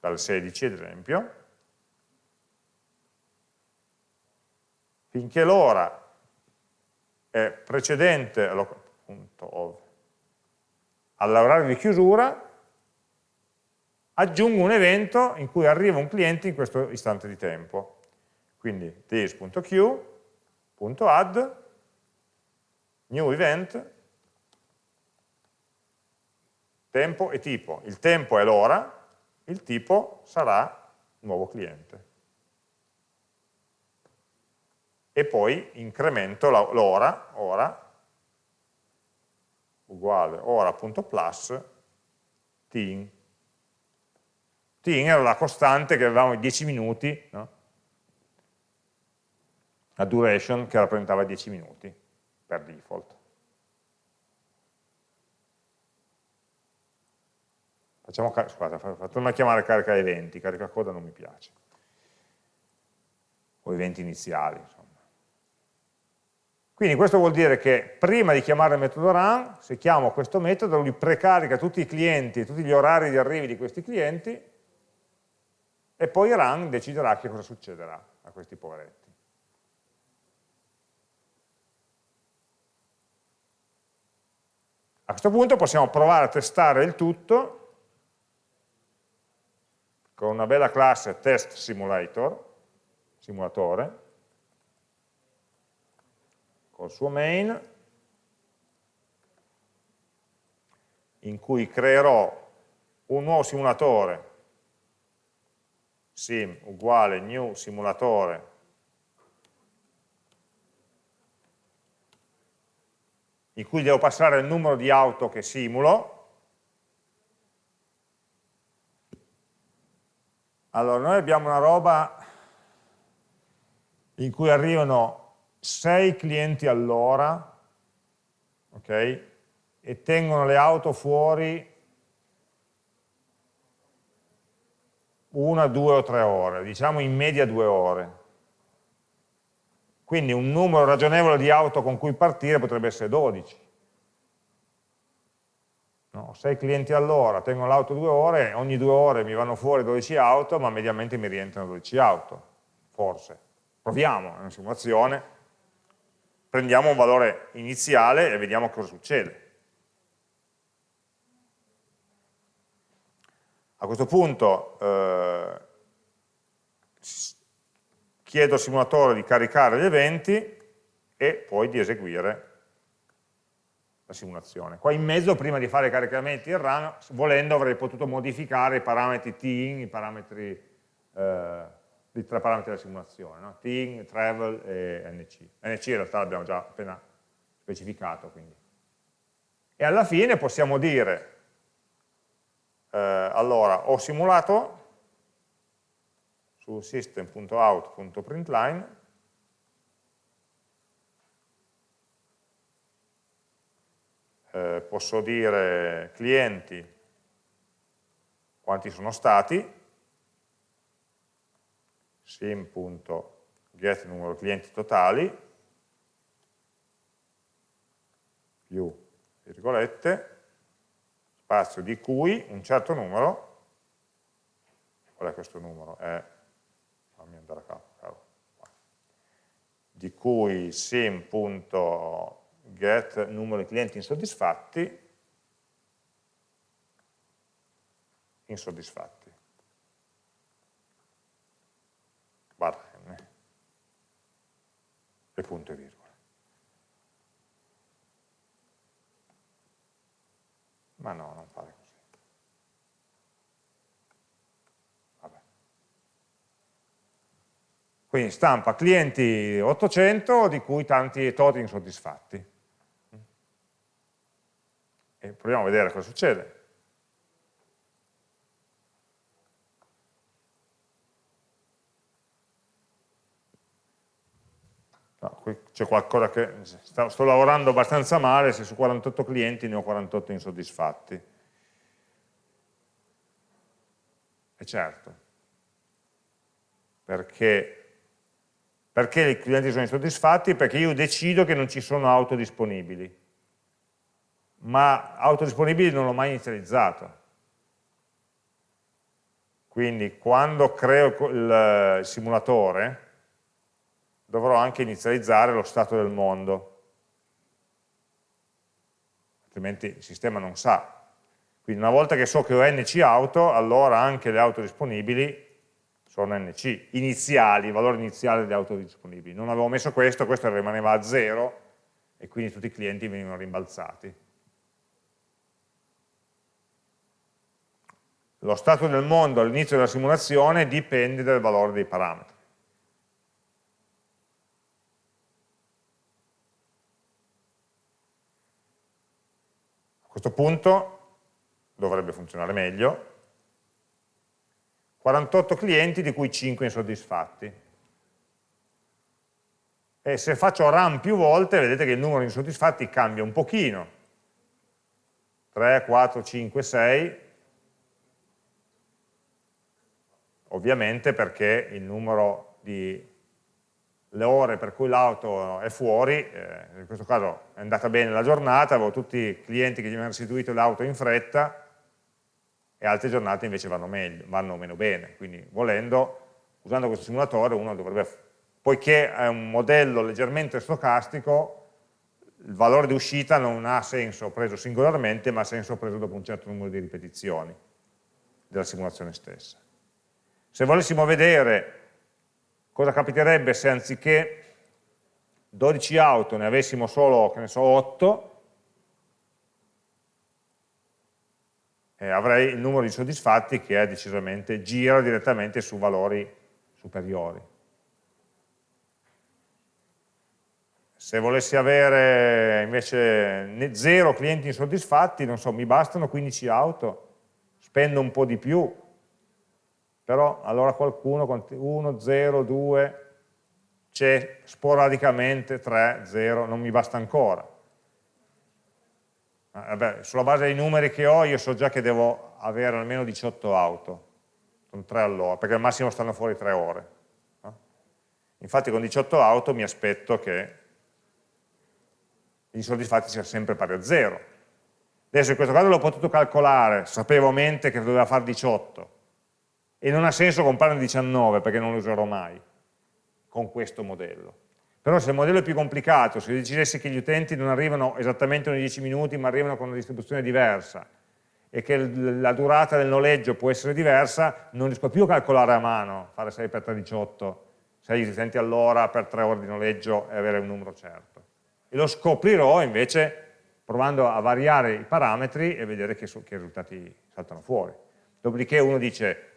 dal 16 ad esempio, finché l'ora è precedente all'orario di chiusura, aggiungo un evento in cui arriva un cliente in questo istante di tempo. Quindi this.queue.add new event tempo e tipo. Il tempo è l'ora, il tipo sarà nuovo cliente. E poi incremento l'ora, ora, uguale ora.plus tin. Tin era la costante che avevamo i 10 minuti, no? la duration che rappresentava 10 minuti per default. Facciamo, scusate, fatemi chiamare carica eventi, carica coda non mi piace. O eventi iniziali, insomma. Quindi questo vuol dire che prima di chiamare il metodo run, se chiamo questo metodo, lui precarica tutti i clienti, tutti gli orari di arrivi di questi clienti, e poi run deciderà che cosa succederà a questi poveretti. A questo punto possiamo provare a testare il tutto con una bella classe test simulator, simulatore, col suo main, in cui creerò un nuovo simulatore, sim uguale new simulatore, in cui devo passare il numero di auto che simulo, Allora, noi abbiamo una roba in cui arrivano 6 clienti all'ora, ok? E tengono le auto fuori una, due o tre ore, diciamo in media due ore. Quindi un numero ragionevole di auto con cui partire potrebbe essere 12 no? 6 clienti all'ora, tengo l'auto due ore, ogni due ore mi vanno fuori 12 auto, ma mediamente mi rientrano 12 auto, forse. Proviamo, è una simulazione, prendiamo un valore iniziale e vediamo cosa succede. A questo punto eh, chiedo al simulatore di caricare gli eventi e poi di eseguire la simulazione. Qua in mezzo, prima di fare i caricamenti in run, volendo avrei potuto modificare i parametri tin, i parametri, eh, i tre parametri della simulazione, no? tin, travel e nc. nc in realtà l'abbiamo già appena specificato. Quindi. E alla fine possiamo dire, eh, allora, ho simulato su system.out.println eh, posso dire clienti quanti sono stati, sim.get numero clienti totali, più virgolette, spazio di cui un certo numero, qual è questo numero? È, fammi andare a capo, di cui sim.get get numero di clienti insoddisfatti, insoddisfatti, e punto e virgola. Ma no, non fare così. Vabbè. Quindi stampa clienti 800 di cui tanti tot insoddisfatti. E proviamo a vedere cosa succede. No, qui c'è qualcosa che sto, sto, lavorando abbastanza male se su 48 clienti ne ho 48 insoddisfatti. E certo, perché, perché i clienti sono insoddisfatti? Perché io decido che non ci sono auto disponibili, ma auto disponibili non l'ho mai inizializzato. Quindi quando creo il simulatore, dovrò anche inizializzare lo stato del mondo, altrimenti il sistema non sa. Quindi una volta che so che ho NC auto, allora anche le auto disponibili sono NC, iniziali, il valore iniziale delle auto disponibili. Non avevo messo questo, questo rimaneva a zero e quindi tutti i clienti venivano rimbalzati. Lo stato del mondo all'inizio della simulazione dipende dal valore dei parametri. Questo punto dovrebbe funzionare meglio. 48 clienti di cui 5 insoddisfatti. E se faccio run più volte, vedete che il numero di insoddisfatti cambia un pochino. 3, 4, 5, 6. Ovviamente perché il numero di le ore per cui l'auto è fuori, eh, in questo caso è andata bene la giornata, avevo tutti i clienti che gli avevano restituito l'auto in fretta e altre giornate invece vanno, meglio, vanno meno bene, quindi volendo, usando questo simulatore uno dovrebbe, poiché è un modello leggermente stocastico, il valore di uscita non ha senso preso singolarmente, ma ha senso preso dopo un certo numero di ripetizioni della simulazione stessa. Se volessimo vedere Cosa capiterebbe se anziché 12 auto ne avessimo solo, che ne so, 8, eh, avrei il numero di soddisfatti che è decisamente, gira direttamente su valori superiori. Se volessi avere invece 0 clienti insoddisfatti, non so, mi bastano 15 auto, spendo un po' di più, però allora qualcuno, 1, 0, 2, c'è sporadicamente 3, 0, non mi basta ancora. Vabbè, sulla base dei numeri che ho io so già che devo avere almeno 18 auto, con 3 all'ora, perché al massimo stanno fuori 3 ore. Infatti con 18 auto mi aspetto che gli insoddisfatti siano sempre pari a 0. Adesso in questo caso l'ho potuto calcolare, sapevo a mente che doveva fare 18, e non ha senso comprarne 19 perché non lo userò mai con questo modello. Però se il modello è più complicato, se decidessi che gli utenti non arrivano esattamente ogni 10 minuti ma arrivano con una distribuzione diversa e che la durata del noleggio può essere diversa, non riesco più a calcolare a mano, fare 6 per 3, 18, 6 utenti all'ora per 3 ore di noleggio e avere un numero certo. E lo scoprirò invece provando a variare i parametri e vedere che, che risultati saltano fuori. Dopodiché uno dice,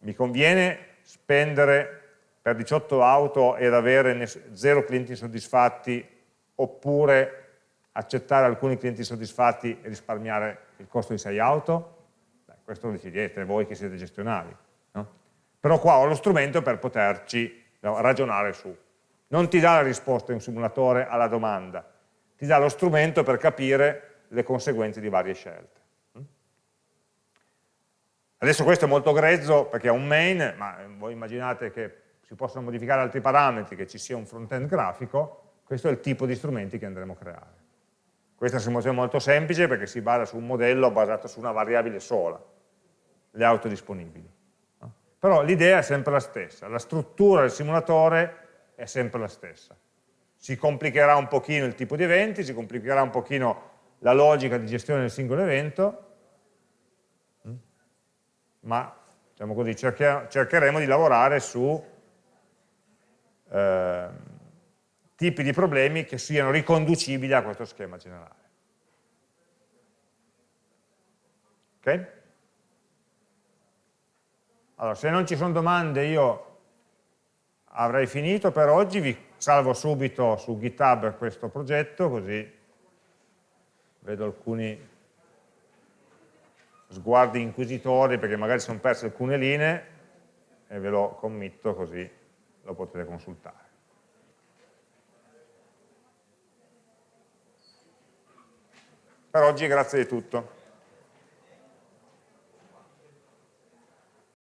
mi conviene spendere per 18 auto ed avere zero clienti soddisfatti oppure accettare alcuni clienti soddisfatti e risparmiare il costo di 6 auto? Beh, questo lo decidete voi che siete gestionali. No? Però qua ho lo strumento per poterci ragionare su. Non ti dà la risposta in simulatore alla domanda, ti dà lo strumento per capire le conseguenze di varie scelte. Adesso questo è molto grezzo perché è un main, ma voi immaginate che si possono modificare altri parametri, che ci sia un front-end grafico, questo è il tipo di strumenti che andremo a creare. Questa è una simulazione molto semplice perché si basa su un modello basato su una variabile sola, le auto disponibili. Però l'idea è sempre la stessa, la struttura del simulatore è sempre la stessa. Si complicherà un pochino il tipo di eventi, si complicherà un pochino la logica di gestione del singolo evento, ma diciamo così, cercheremo di lavorare su eh, tipi di problemi che siano riconducibili a questo schema generale. Ok? Allora, se non ci sono domande io avrei finito per oggi, vi salvo subito su GitHub questo progetto, così vedo alcuni sguardi inquisitori perché magari sono perse alcune linee e ve lo committo così lo potete consultare. Per oggi grazie di tutto.